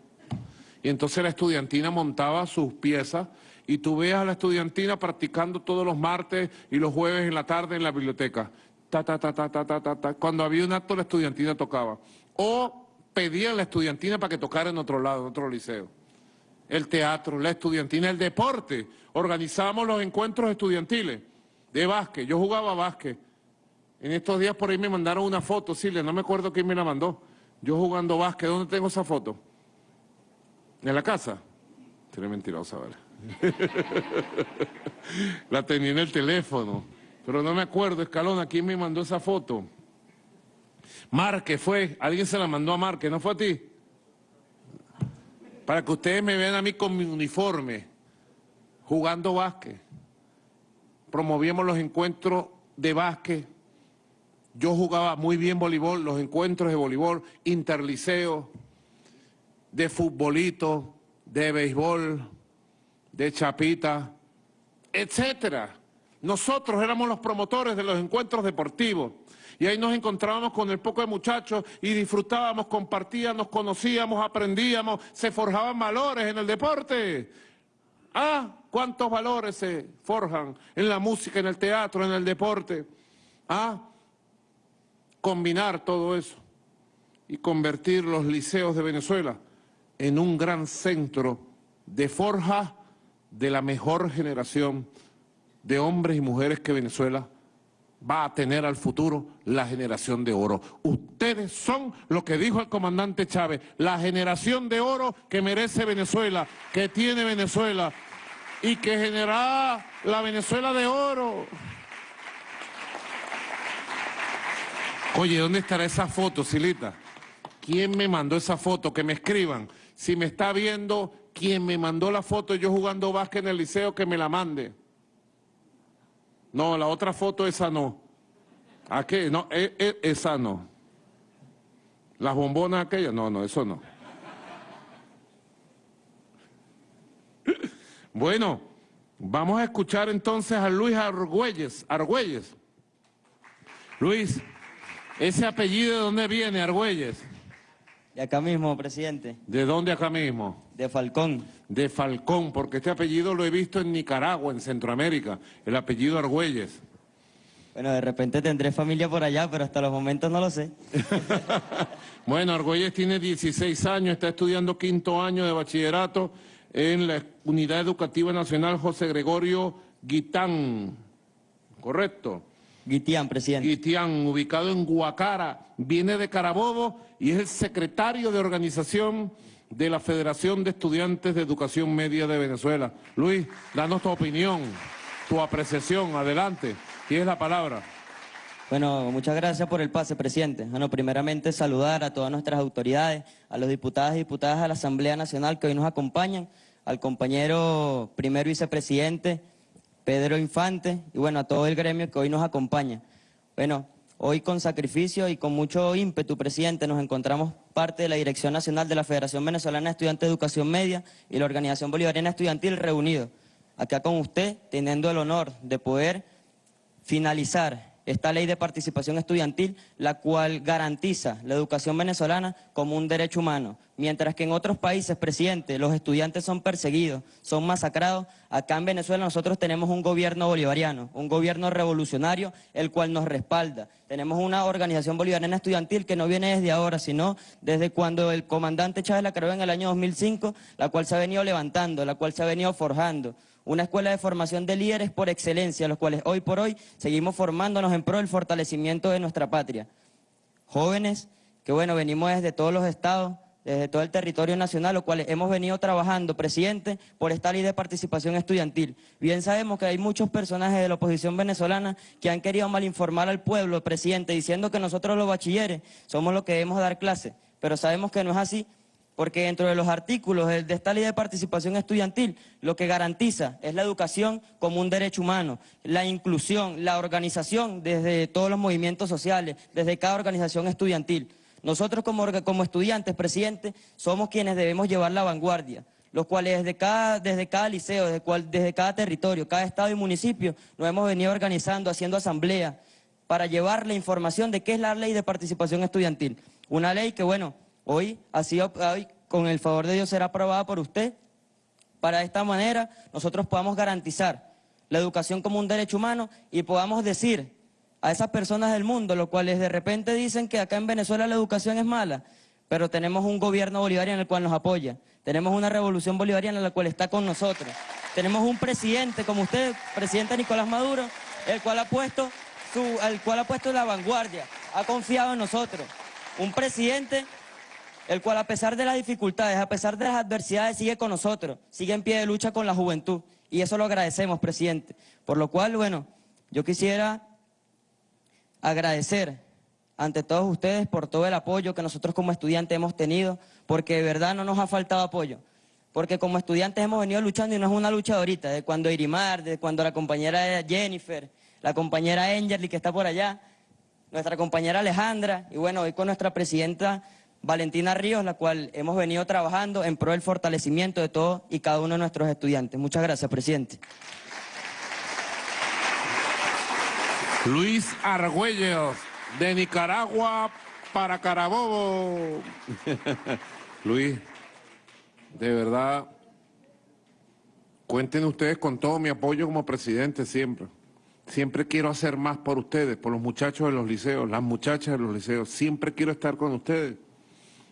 Y entonces la estudiantina montaba sus piezas y tú veas a la estudiantina practicando todos los martes y los jueves en la tarde en la biblioteca ta, ta, ta, ta, ta, ta, ta, Cuando había un acto, la estudiantina tocaba. O pedían la estudiantina para que tocara en otro lado, en otro liceo. El teatro, la estudiantina, el deporte. Organizábamos los encuentros estudiantiles de básquet. Yo jugaba básquet. En estos días por ahí me mandaron una foto, Silvia, no me acuerdo quién me la mandó. Yo jugando básquet, ¿dónde tengo esa foto? ¿En la casa? Tiene mentirosa, ¿vale? la tenía en el teléfono. Pero no me acuerdo, Escalona, ¿quién me mandó esa foto? Marque fue, alguien se la mandó a Marque, ¿no fue a ti? Para que ustedes me vean a mí con mi uniforme, jugando básquet. Promovíamos los encuentros de básquet. Yo jugaba muy bien voleibol, los encuentros de voleibol, interliceo, de futbolito, de béisbol, de chapita, etcétera. Nosotros éramos los promotores de los encuentros deportivos. Y ahí nos encontrábamos con el poco de muchachos y disfrutábamos, compartíamos, conocíamos, aprendíamos, se forjaban valores en el deporte. Ah, cuántos valores se forjan en la música, en el teatro, en el deporte. Ah, combinar todo eso y convertir los liceos de Venezuela en un gran centro de forja de la mejor generación de hombres y mujeres que Venezuela va a tener al futuro la generación de oro. Ustedes son lo que dijo el comandante Chávez, la generación de oro que merece Venezuela, que tiene Venezuela y que generará la Venezuela de oro. Oye, ¿dónde estará esa foto, Silita? ¿Quién me mandó esa foto? Que me escriban. Si me está viendo, quien me mandó la foto yo jugando básquet en el liceo, que me la mande. No, la otra foto, esa no. ¿A qué? No, e, e, esa no. Las bombonas aquellas, no, no, eso no. Bueno, vamos a escuchar entonces a Luis Argüelles. Argüelles. Luis, ¿ese apellido de dónde viene, Argüelles? De acá mismo, presidente. ¿De dónde acá mismo? De Falcón. De Falcón, porque este apellido lo he visto en Nicaragua, en Centroamérica, el apellido Argüelles. Bueno, de repente tendré familia por allá, pero hasta los momentos no lo sé. bueno, Argüelles tiene 16 años, está estudiando quinto año de bachillerato en la Unidad Educativa Nacional José Gregorio Guitán. ¿Correcto? Guitián, presidente. Guitián, ubicado en Guacara, viene de Carabobo y es el secretario de organización de la Federación de Estudiantes de Educación Media de Venezuela. Luis, danos tu opinión, tu apreciación, adelante, tienes la palabra. Bueno, muchas gracias por el pase, presidente. Bueno, primeramente saludar a todas nuestras autoridades, a los diputados y diputadas de la Asamblea Nacional que hoy nos acompañan, al compañero primer vicepresidente Pedro Infante y bueno, a todo el gremio que hoy nos acompaña. Bueno, hoy con sacrificio y con mucho ímpetu, presidente, nos encontramos parte de la Dirección Nacional de la Federación Venezolana de Estudiantes de Educación Media y la Organización Bolivariana Estudiantil reunidos acá con usted, teniendo el honor de poder finalizar esta ley de participación estudiantil, la cual garantiza la educación venezolana como un derecho humano. Mientras que en otros países, presidente, los estudiantes son perseguidos, son masacrados, acá en Venezuela nosotros tenemos un gobierno bolivariano, un gobierno revolucionario, el cual nos respalda. Tenemos una organización bolivariana estudiantil que no viene desde ahora, sino desde cuando el comandante Chávez la creó en el año 2005, la cual se ha venido levantando, la cual se ha venido forjando una escuela de formación de líderes por excelencia, los cuales hoy por hoy seguimos formándonos en pro del fortalecimiento de nuestra patria. Jóvenes que, bueno, venimos desde todos los estados, desde todo el territorio nacional, los cuales hemos venido trabajando, presidente, por esta ley de participación estudiantil. Bien sabemos que hay muchos personajes de la oposición venezolana que han querido malinformar al pueblo, presidente, diciendo que nosotros los bachilleres somos los que debemos dar clase, pero sabemos que no es así, porque dentro de los artículos de esta ley de participación estudiantil lo que garantiza es la educación como un derecho humano, la inclusión, la organización desde todos los movimientos sociales, desde cada organización estudiantil. Nosotros como, como estudiantes, presidente, somos quienes debemos llevar la vanguardia, los cuales desde cada, desde cada liceo, desde, desde cada territorio, cada estado y municipio, nos hemos venido organizando, haciendo asamblea para llevar la información de qué es la ley de participación estudiantil. Una ley que, bueno, Hoy, así, hoy, con el favor de Dios, será aprobada por usted. Para de esta manera nosotros podamos garantizar la educación como un derecho humano y podamos decir a esas personas del mundo, los cuales de repente dicen que acá en Venezuela la educación es mala, pero tenemos un gobierno bolivariano el cual nos apoya, tenemos una revolución bolivariana la cual está con nosotros, tenemos un presidente como usted, presidente Nicolás Maduro, el cual ha puesto, su, el cual ha puesto la vanguardia, ha confiado en nosotros, un presidente el cual a pesar de las dificultades, a pesar de las adversidades, sigue con nosotros, sigue en pie de lucha con la juventud. Y eso lo agradecemos, presidente. Por lo cual, bueno, yo quisiera agradecer ante todos ustedes por todo el apoyo que nosotros como estudiantes hemos tenido, porque de verdad no nos ha faltado apoyo. Porque como estudiantes hemos venido luchando y no es una lucha ahorita, de cuando Irimar, de cuando la compañera Jennifer, la compañera Angeli que está por allá, nuestra compañera Alejandra, y bueno, hoy con nuestra presidenta Valentina Ríos, la cual hemos venido trabajando en pro del fortalecimiento de todos y cada uno de nuestros estudiantes. Muchas gracias, presidente. Luis Argüello, de Nicaragua para Carabobo. Luis, de verdad, cuenten ustedes con todo mi apoyo como presidente siempre. Siempre quiero hacer más por ustedes, por los muchachos de los liceos, las muchachas de los liceos. Siempre quiero estar con ustedes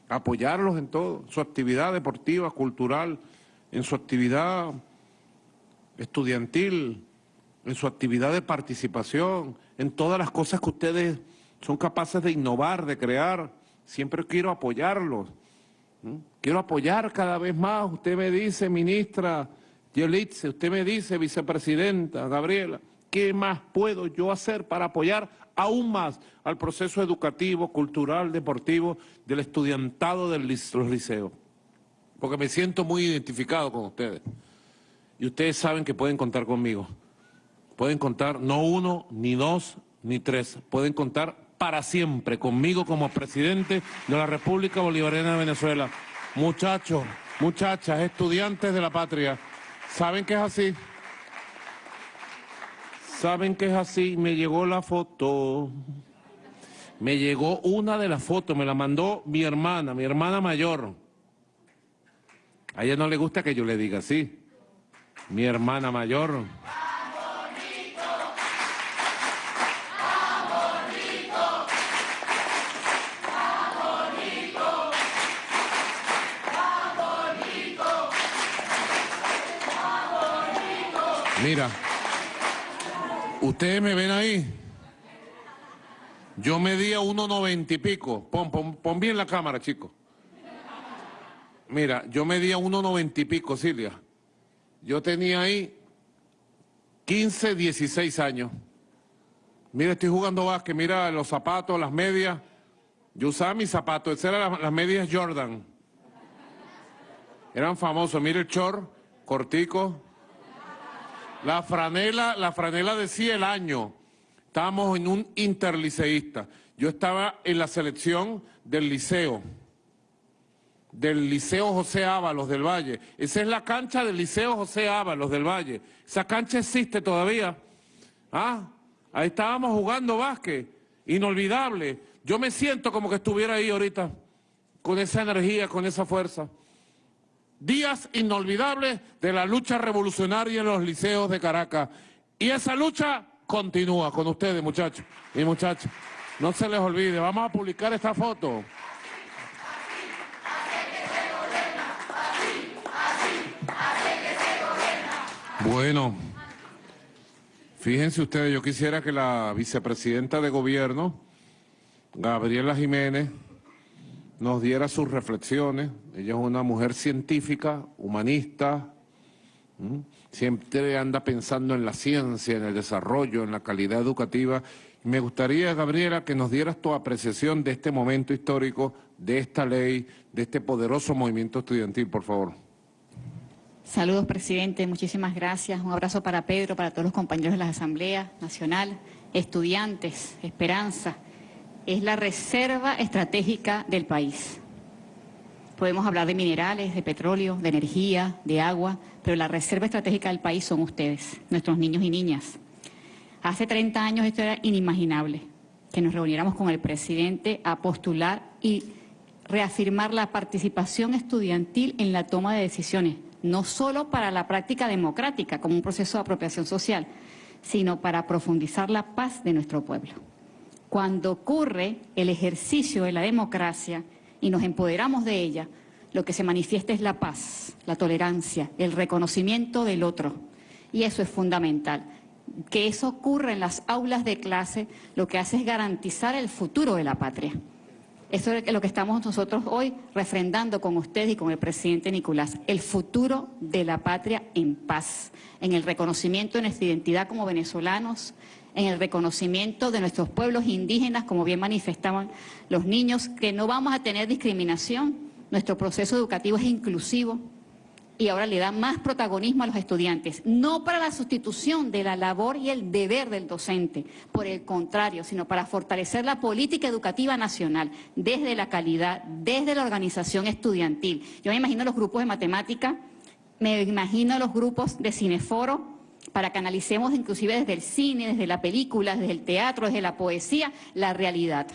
apoyarlos en todo, su actividad deportiva, cultural, en su actividad estudiantil, en su actividad de participación, en todas las cosas que ustedes son capaces de innovar, de crear. Siempre quiero apoyarlos. Quiero apoyar cada vez más. Usted me dice, ministra Yelitze, usted me dice, vicepresidenta Gabriela, ¿qué más puedo yo hacer para apoyar aún más al proceso educativo, cultural, deportivo del estudiantado de los liceos. Porque me siento muy identificado con ustedes. Y ustedes saben que pueden contar conmigo. Pueden contar no uno, ni dos, ni tres. Pueden contar para siempre conmigo como presidente de la República Bolivariana de Venezuela. Muchachos, muchachas, estudiantes de la patria, ¿saben que es así? ¿Saben que es así? Me llegó la foto. Me llegó una de las fotos, me la mandó mi hermana, mi hermana mayor. A ella no le gusta que yo le diga así. Mi hermana mayor. Mira. Ustedes me ven ahí. Yo medía 1,90 y pico. Pon, pon, pon bien la cámara, chico. Mira, yo medía 1,90 y pico, Silvia. Yo tenía ahí 15, 16 años. Mira, estoy jugando básquet, mira los zapatos, las medias. Yo usaba mis zapatos, esas eran las, medias Jordan. Eran famosos, mira el short, cortico. La franela, la franela decía el año. Estábamos en un interliceísta. Yo estaba en la selección del liceo del Liceo José Ábalos del Valle. Esa es la cancha del Liceo José Ábalos del Valle. Esa cancha existe todavía. Ah, ahí estábamos jugando básquet, inolvidable. Yo me siento como que estuviera ahí ahorita, con esa energía, con esa fuerza. Días inolvidables de la lucha revolucionaria en los liceos de Caracas. Y esa lucha continúa con ustedes, muchachos y muchachas. No se les olvide, vamos a publicar esta foto. Bueno, fíjense ustedes, yo quisiera que la vicepresidenta de gobierno, Gabriela Jiménez, nos diera sus reflexiones. Ella es una mujer científica, humanista, siempre anda pensando en la ciencia, en el desarrollo, en la calidad educativa. Me gustaría, Gabriela, que nos dieras tu apreciación de este momento histórico, de esta ley, de este poderoso movimiento estudiantil, por favor. Saludos, presidente. Muchísimas gracias. Un abrazo para Pedro, para todos los compañeros de la Asamblea Nacional, estudiantes, esperanza. Es la reserva estratégica del país. Podemos hablar de minerales, de petróleo, de energía, de agua, pero la reserva estratégica del país son ustedes, nuestros niños y niñas. Hace 30 años esto era inimaginable, que nos reuniéramos con el presidente a postular y reafirmar la participación estudiantil en la toma de decisiones no solo para la práctica democrática como un proceso de apropiación social, sino para profundizar la paz de nuestro pueblo. Cuando ocurre el ejercicio de la democracia y nos empoderamos de ella, lo que se manifiesta es la paz, la tolerancia, el reconocimiento del otro. Y eso es fundamental. Que eso ocurra en las aulas de clase lo que hace es garantizar el futuro de la patria. Eso es lo que estamos nosotros hoy refrendando con ustedes y con el presidente Nicolás, el futuro de la patria en paz, en el reconocimiento de nuestra identidad como venezolanos, en el reconocimiento de nuestros pueblos indígenas, como bien manifestaban los niños, que no vamos a tener discriminación, nuestro proceso educativo es inclusivo, y ahora le da más protagonismo a los estudiantes, no para la sustitución de la labor y el deber del docente, por el contrario, sino para fortalecer la política educativa nacional desde la calidad, desde la organización estudiantil. Yo me imagino los grupos de matemática, me imagino los grupos de cineforo, para que analicemos inclusive desde el cine, desde la película, desde el teatro, desde la poesía, la realidad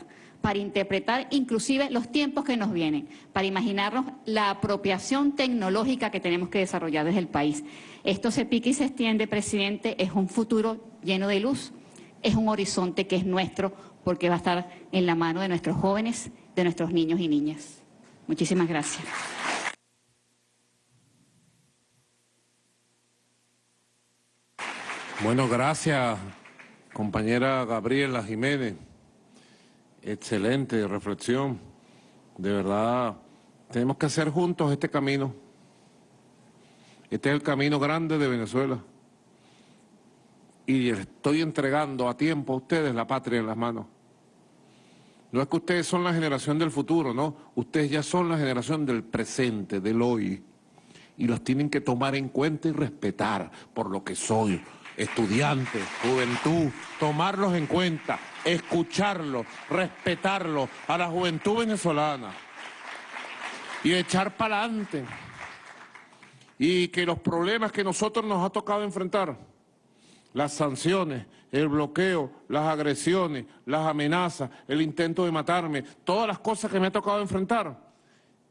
para interpretar inclusive los tiempos que nos vienen, para imaginarnos la apropiación tecnológica que tenemos que desarrollar desde el país. Esto se pica y se extiende, presidente, es un futuro lleno de luz, es un horizonte que es nuestro porque va a estar en la mano de nuestros jóvenes, de nuestros niños y niñas. Muchísimas gracias. Bueno, gracias, compañera Gabriela Jiménez. Excelente reflexión. De verdad, tenemos que hacer juntos este camino. Este es el camino grande de Venezuela. Y estoy entregando a tiempo a ustedes la patria en las manos. No es que ustedes son la generación del futuro, no. Ustedes ya son la generación del presente, del hoy. Y los tienen que tomar en cuenta y respetar por lo que soy. Estudiantes, juventud, tomarlos en cuenta escucharlo, respetarlo a la juventud venezolana y echar para adelante. Y que los problemas que nosotros nos ha tocado enfrentar, las sanciones, el bloqueo, las agresiones, las amenazas, el intento de matarme, todas las cosas que me ha tocado enfrentar,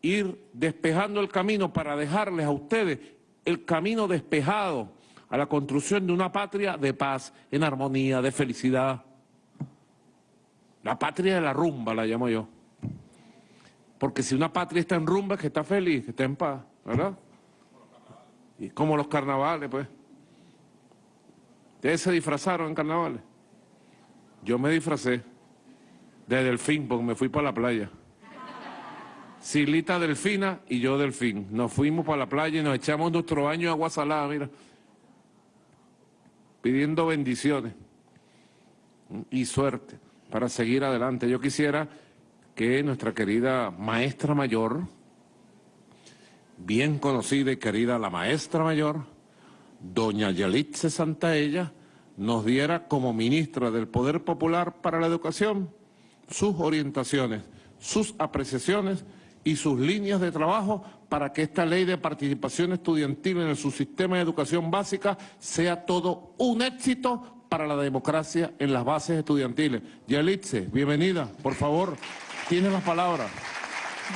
ir despejando el camino para dejarles a ustedes el camino despejado a la construcción de una patria de paz, en armonía, de felicidad. La patria de la rumba la llamo yo. Porque si una patria está en rumba, es que está feliz, que está en paz, ¿verdad? Y como los carnavales, pues. ¿Ustedes se disfrazaron en carnavales? Yo me disfracé. de delfín, porque me fui para la playa. Silita delfina y yo delfín. Nos fuimos para la playa y nos echamos nuestro baño de agua salada, mira. Pidiendo bendiciones y suerte para seguir adelante. Yo quisiera que nuestra querida maestra mayor, bien conocida y querida la maestra mayor, doña Yalitze Santaella, nos diera como ministra del Poder Popular para la Educación sus orientaciones, sus apreciaciones y sus líneas de trabajo para que esta ley de participación estudiantil en el subsistema de educación básica sea todo un éxito para la democracia en las bases estudiantiles. Yalitze, bienvenida, por favor, tiene las palabras.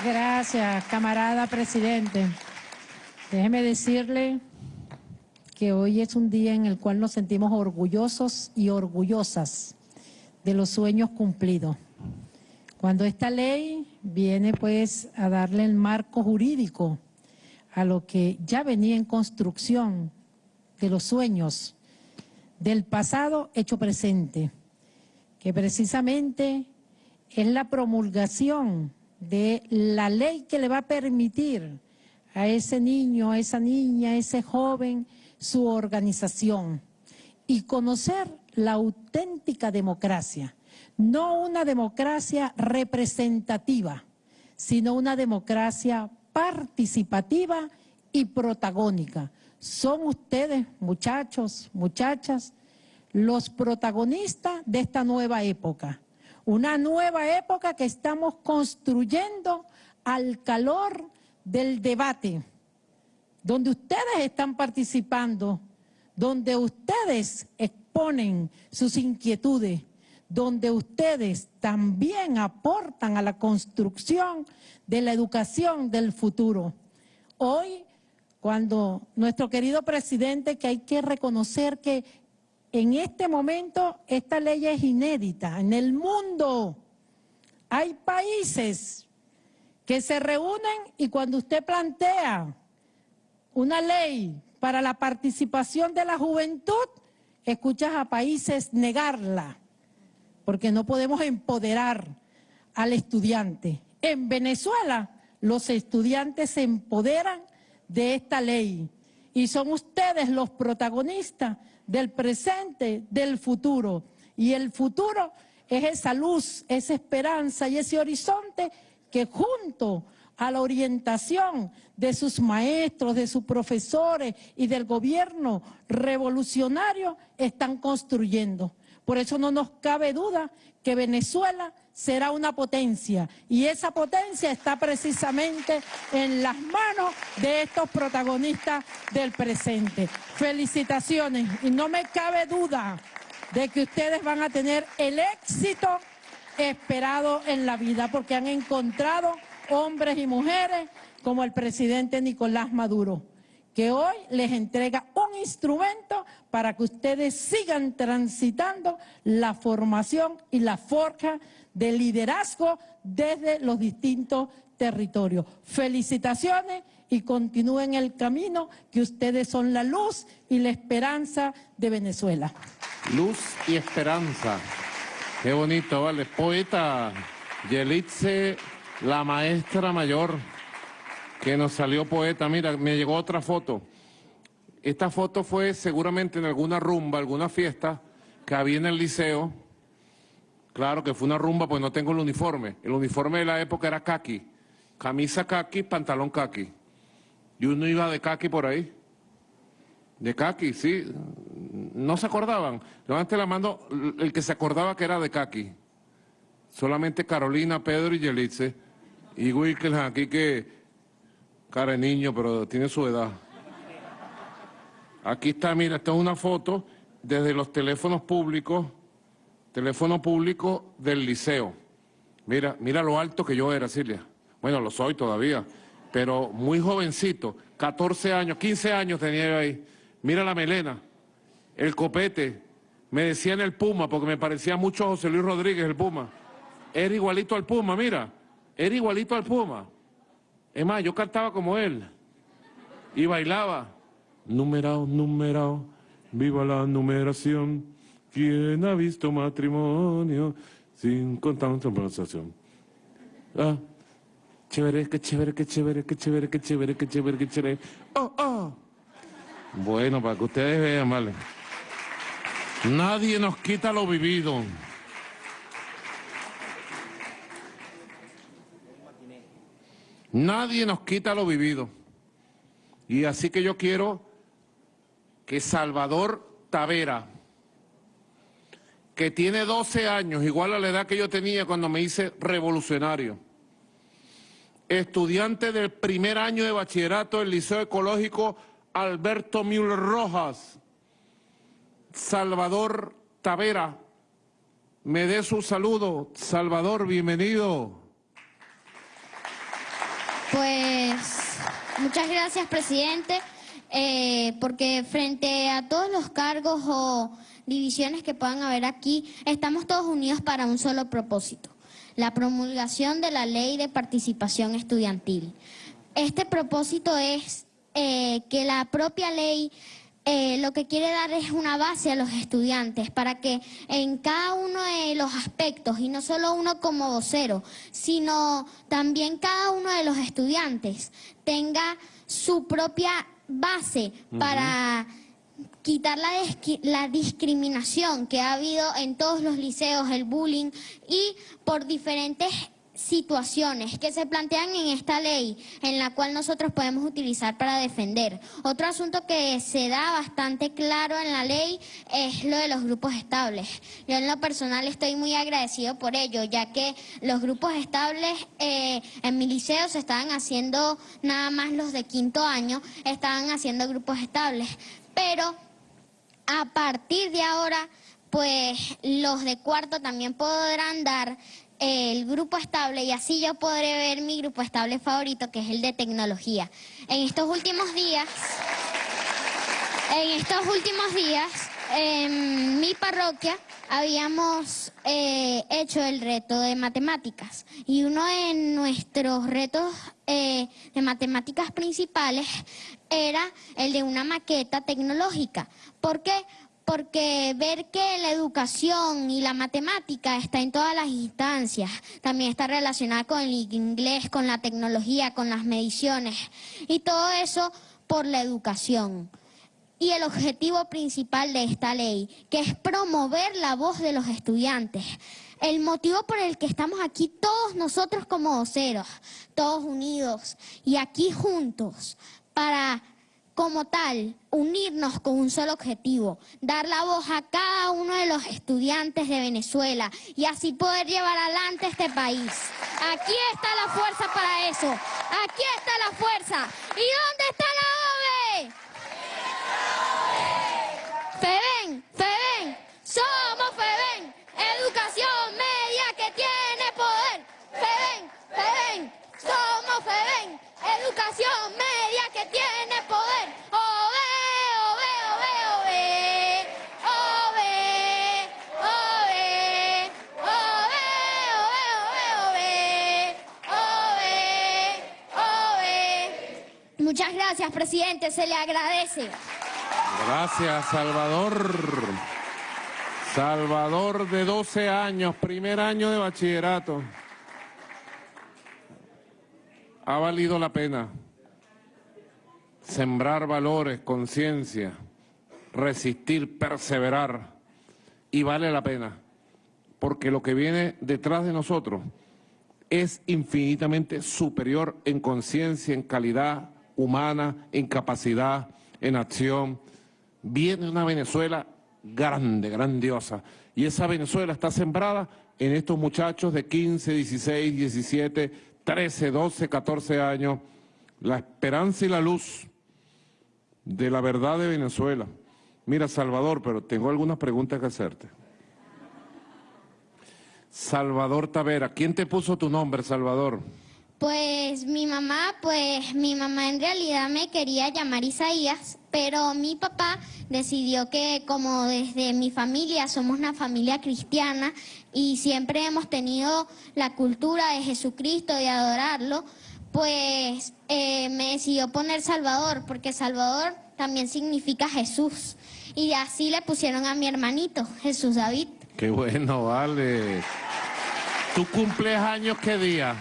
Gracias, camarada presidente. Déjeme decirle que hoy es un día en el cual nos sentimos orgullosos y orgullosas de los sueños cumplidos. Cuando esta ley viene pues a darle el marco jurídico a lo que ya venía en construcción de los sueños del pasado hecho presente, que precisamente es la promulgación de la ley que le va a permitir a ese niño, a esa niña, a ese joven, su organización y conocer la auténtica democracia, no una democracia representativa, sino una democracia participativa y protagónica. Son ustedes, muchachos, muchachas, los protagonistas de esta nueva época. Una nueva época que estamos construyendo al calor del debate, donde ustedes están participando, donde ustedes exponen sus inquietudes, donde ustedes también aportan a la construcción de la educación del futuro. Hoy, cuando nuestro querido presidente, que hay que reconocer que en este momento esta ley es inédita en el mundo, hay países que se reúnen y cuando usted plantea una ley para la participación de la juventud, escuchas a países negarla porque no podemos empoderar al estudiante. En Venezuela los estudiantes se empoderan de esta ley y son ustedes los protagonistas del presente, del futuro. Y el futuro es esa luz, esa esperanza y ese horizonte que junto a la orientación de sus maestros, de sus profesores y del gobierno revolucionario están construyendo. Por eso no nos cabe duda que Venezuela será una potencia. Y esa potencia está precisamente en las manos de estos protagonistas del presente. Felicitaciones. Y no me cabe duda de que ustedes van a tener el éxito esperado en la vida porque han encontrado hombres y mujeres como el presidente Nicolás Maduro que hoy les entrega un instrumento para que ustedes sigan transitando la formación y la forja de liderazgo desde los distintos territorios. Felicitaciones y continúen el camino que ustedes son la luz y la esperanza de Venezuela. Luz y esperanza. Qué bonito, ¿vale? Poeta Yelitze, la maestra mayor que nos salió poeta. Mira, me llegó otra foto. Esta foto fue seguramente en alguna rumba, alguna fiesta que había en el liceo. Claro que fue una rumba, pues no tengo el uniforme. El uniforme de la época era kaki. Camisa kaki, pantalón kaki. Y uno iba de kaki por ahí. De kaki, sí. No se acordaban. Levante la mano el que se acordaba que era de kaki. Solamente Carolina, Pedro y Yelitze. Y Wilkel aquí que cara de niño, pero tiene su edad. Aquí está, mira, esta es una foto desde los teléfonos públicos, teléfono público del liceo. Mira, mira lo alto que yo era, Silvia. Bueno, lo soy todavía, pero muy jovencito, 14 años, 15 años tenía yo ahí. Mira la melena, el copete. Me decían el Puma, porque me parecía mucho a José Luis Rodríguez, el Puma. Era igualito al Puma, mira. Era igualito al Puma. Es más, yo cantaba como él y bailaba. Numerado, numerado, viva la numeración. ¿Quién ha visto matrimonio sin contar conversación. Ah, chévere, qué chévere, qué chévere, qué chévere, qué chévere, qué chévere, qué chévere. Oh, oh. Bueno, para que ustedes vean, vale. Nadie nos quita lo vivido. Nadie nos quita lo vivido. Y así que yo quiero que Salvador Tavera, que tiene 12 años, igual a la edad que yo tenía cuando me hice revolucionario, estudiante del primer año de bachillerato del Liceo Ecológico Alberto Müller Rojas, Salvador Tavera, me dé su saludo. Salvador, bienvenido. Pues muchas gracias, presidente, eh, porque frente a todos los cargos o divisiones que puedan haber aquí, estamos todos unidos para un solo propósito, la promulgación de la ley de participación estudiantil. Este propósito es eh, que la propia ley eh, lo que quiere dar es una base a los estudiantes para que en cada uno de los aspectos, y no solo uno como vocero, sino también cada uno de los estudiantes tenga su propia base para quitar la, la, discriminación que ha habido en todos los liceos, el bullying y por diferentes situaciones que se plantean en esta ley, en la cual nosotros podemos utilizar para defender. Otro asunto que se da bastante claro en la ley es lo de los grupos estables. Yo en lo personal estoy muy agradecido por ello, ya que los grupos estables eh, en mi liceo se estaban haciendo, nada más los de quinto año, estaban haciendo grupos estables. Pero a partir de ahora, pues los de cuarto también podrán dar el grupo estable y así yo podré ver mi grupo estable favorito que es el de tecnología. En estos últimos días, en estos últimos días, en mi parroquia habíamos eh, hecho el reto de matemáticas y uno de nuestros retos eh, de matemáticas principales era el de una maqueta tecnológica. ¿Por qué? Porque ver que la educación y la matemática está en todas las instancias, también está relacionada con el inglés, con la tecnología, con las mediciones y todo eso por la educación. Y el objetivo principal de esta ley, que es promover la voz de los estudiantes. El motivo por el que estamos aquí todos nosotros como voceros, todos unidos y aquí juntos para como tal, unirnos con un solo objetivo, dar la voz a cada uno de los estudiantes de Venezuela y así poder llevar adelante este país. Aquí está la fuerza para eso, aquí está la fuerza. ¿Y dónde está la OVE? FEBEN, FEBEN, somos FEBEN, educación media que tiene poder. FEBEN, FEBEN, somos FEBEN, educación media que tiene poder. Presidente, se le agradece. Gracias, Salvador. Salvador de 12 años, primer año de bachillerato. Ha valido la pena sembrar valores, conciencia, resistir, perseverar. Y vale la pena, porque lo que viene detrás de nosotros es infinitamente superior en conciencia, en calidad, humana, en capacidad, en acción. Viene una Venezuela grande, grandiosa. Y esa Venezuela está sembrada en estos muchachos de 15, 16, 17, 13, 12, 14 años. La esperanza y la luz de la verdad de Venezuela. Mira, Salvador, pero tengo algunas preguntas que hacerte. Salvador Tavera, ¿quién te puso tu nombre, Salvador? Pues mi mamá, pues mi mamá en realidad me quería llamar Isaías, pero mi papá decidió que como desde mi familia somos una familia cristiana y siempre hemos tenido la cultura de Jesucristo, de adorarlo, pues eh, me decidió poner Salvador, porque Salvador también significa Jesús. Y así le pusieron a mi hermanito, Jesús David. Qué bueno, vale. ¿Tú cumples años qué día?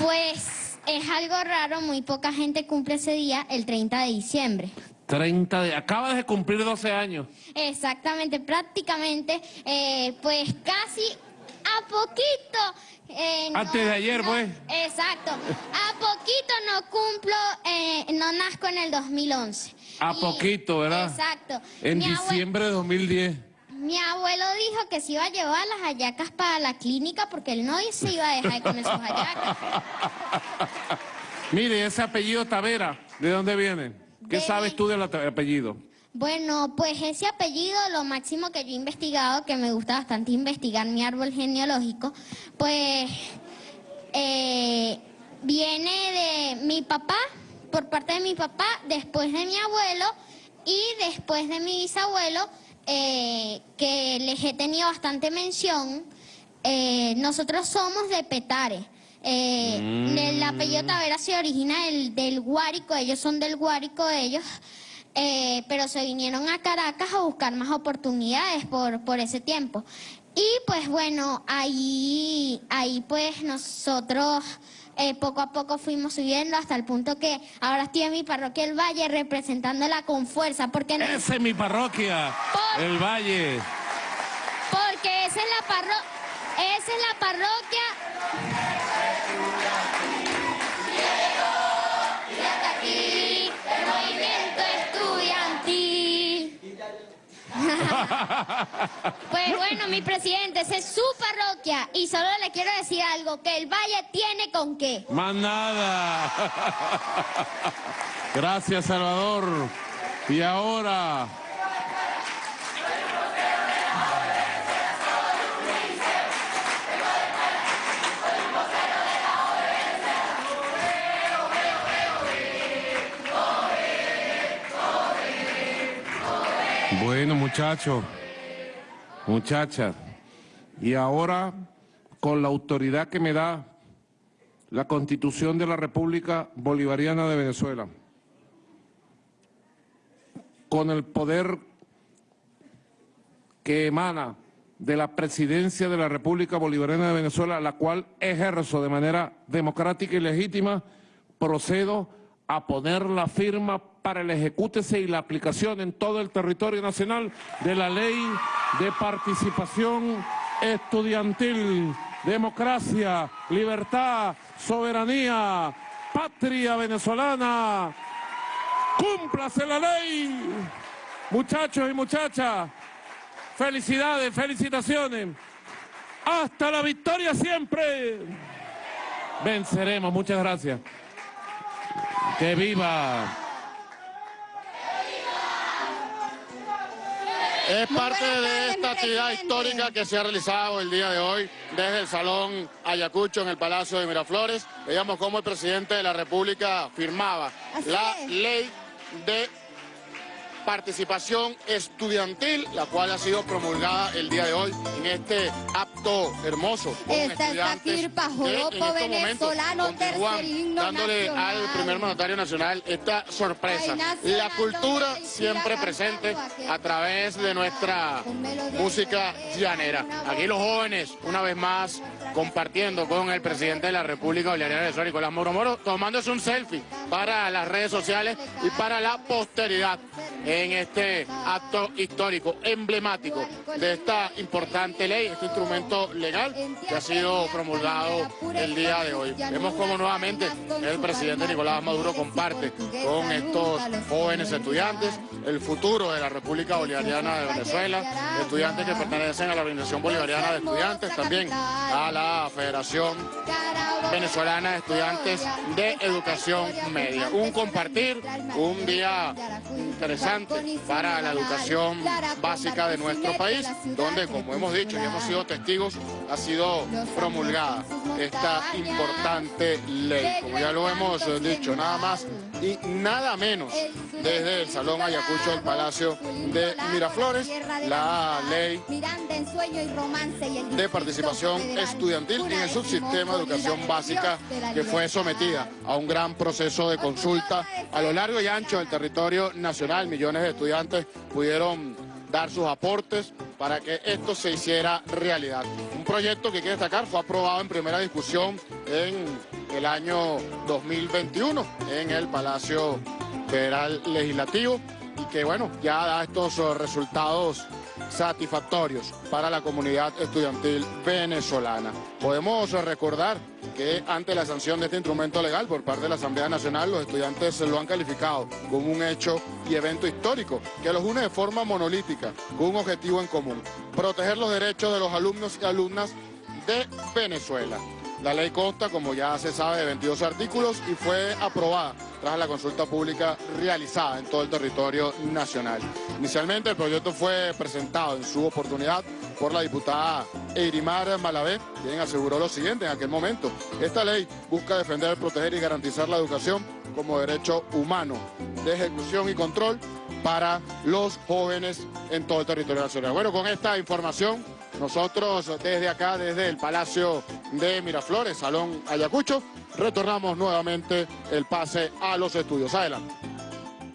Pues es algo raro, muy poca gente cumple ese día, el 30 de diciembre. 30 de... Acabas de cumplir 12 años. Exactamente, prácticamente, eh, pues casi a poquito. eh, Antes de ayer, no- pues. Exacto, a poquito no cumplo, eh, no nazco en el 2011. A Y- poquito, ¿verdad? Exacto. En Mi diciembre de 2010. Mi abuelo dijo que se iba a llevar las hallacas para la clínica porque él no se iba a dejar de comer sus hallacas. Mire, ese apellido Tavera, ¿de dónde viene? ¿Qué De- sabes tú del apellido? Bueno, pues ese apellido, lo máximo que yo he investigado, que me gusta bastante investigar mi árbol genealógico, pues eh, viene de mi papá, por parte de mi papá, después de mi abuelo y después de mi bisabuelo, eh, que les he tenido bastante mención. Eh, nosotros somos de Petare. Eh, Mm. El apellido Tavera se origina del, del Guárico, ellos son del Guárico, ellos, eh, pero se vinieron a Caracas a buscar más oportunidades por, por ese tiempo. Y pues bueno, ahí, ahí pues nosotros eh, poco a poco fuimos subiendo hasta el punto que ahora estoy en mi parroquia El Valle representándola con fuerza, porque, no- Esa es mi parroquia, el Valle. porque esa es la parro esa es la parroquia Pues bueno, mi presidente, esa es su parroquia y solo le quiero decir algo, que el Valle tiene con qué. Más nada. Gracias, Salvador. Y ahora... Bueno, muchachos, muchachas, y ahora con la autoridad que me da la Constitución de la República Bolivariana de Venezuela, con el poder que emana de la Presidencia de la República Bolivariana de Venezuela, la cual ejerzo de manera democrática y legítima, procedo a poner la firma para el ejecútese y la aplicación en todo el territorio nacional de la Ley de Participación Estudiantil, Democracia, Libertad, Soberanía, Patria Venezolana. ¡Cúmplase la ley! Muchachos y muchachas, felicidades, felicitaciones. Hasta la victoria siempre. Venceremos, muchas gracias. ¡Que viva! Es parte de esta actividad histórica que se ha realizado el día de hoy desde el Salón Ayacucho en el Palacio de Miraflores. Veíamos cómo el presidente de la República firmaba la ley de participación estudiantil, la cual ha sido promulgada el día de hoy en este acto hermoso. Esta es Pajoropo, venezolano, tercer himno dándole al primer mandatario nacional esta sorpresa. La cultura siempre presente a través de nuestra música llanera. Aquí los jóvenes, una vez más, compartiendo con el presidente de la República Bolivariana de Venezuela, Nicolás Moro Moro, tomándose un selfie para las redes sociales y para la posteridad en este acto histórico, emblemático de esta importante ley, este instrumento legal que ha sido promulgado el día de hoy. Vemos cómo nuevamente el presidente Nicolás Maduro comparte con estos jóvenes estudiantes el futuro de la República Bolivariana de Venezuela, estudiantes que pertenecen a la Organización Bolivariana de Estudiantes, también a la Federación Venezolana de Estudiantes de Educación Media. Un compartir, un día interesante para la educación básica de nuestro país, donde, como hemos dicho y hemos sido testigos, ha sido promulgada esta importante ley. Como ya lo hemos dicho, nada más y nada menos desde el Salón Ayacucho del Palacio de Miraflores, la ley de participación estudiantil en el subsistema de educación básica que fue sometida a un gran proceso de consulta a lo largo y ancho del territorio nacional. Millones de estudiantes pudieron dar sus aportes para que esto se hiciera realidad. Un proyecto que quiere destacar fue aprobado en primera discusión en el año 2021 en el Palacio Federal Legislativo y que bueno, ya da estos resultados satisfactorios para la comunidad estudiantil venezolana. Podemos recordar que ante la sanción de este instrumento legal por parte de la Asamblea Nacional, los estudiantes lo han calificado como un hecho y evento histórico que los une de forma monolítica, con un objetivo en común, proteger los derechos de los alumnos y alumnas de Venezuela. La ley consta, como ya se sabe, de 22 artículos y fue aprobada tras la consulta pública realizada en todo el territorio nacional. Inicialmente el proyecto fue presentado en su oportunidad por la diputada Eirimar Malavé, quien aseguró lo siguiente en aquel momento. Esta ley busca defender, proteger y garantizar la educación como derecho humano de ejecución y control para los jóvenes en todo el territorio nacional. Bueno, con esta información nosotros desde acá, desde el Palacio de Miraflores, Salón Ayacucho, retornamos nuevamente el pase a los estudios. Adelante.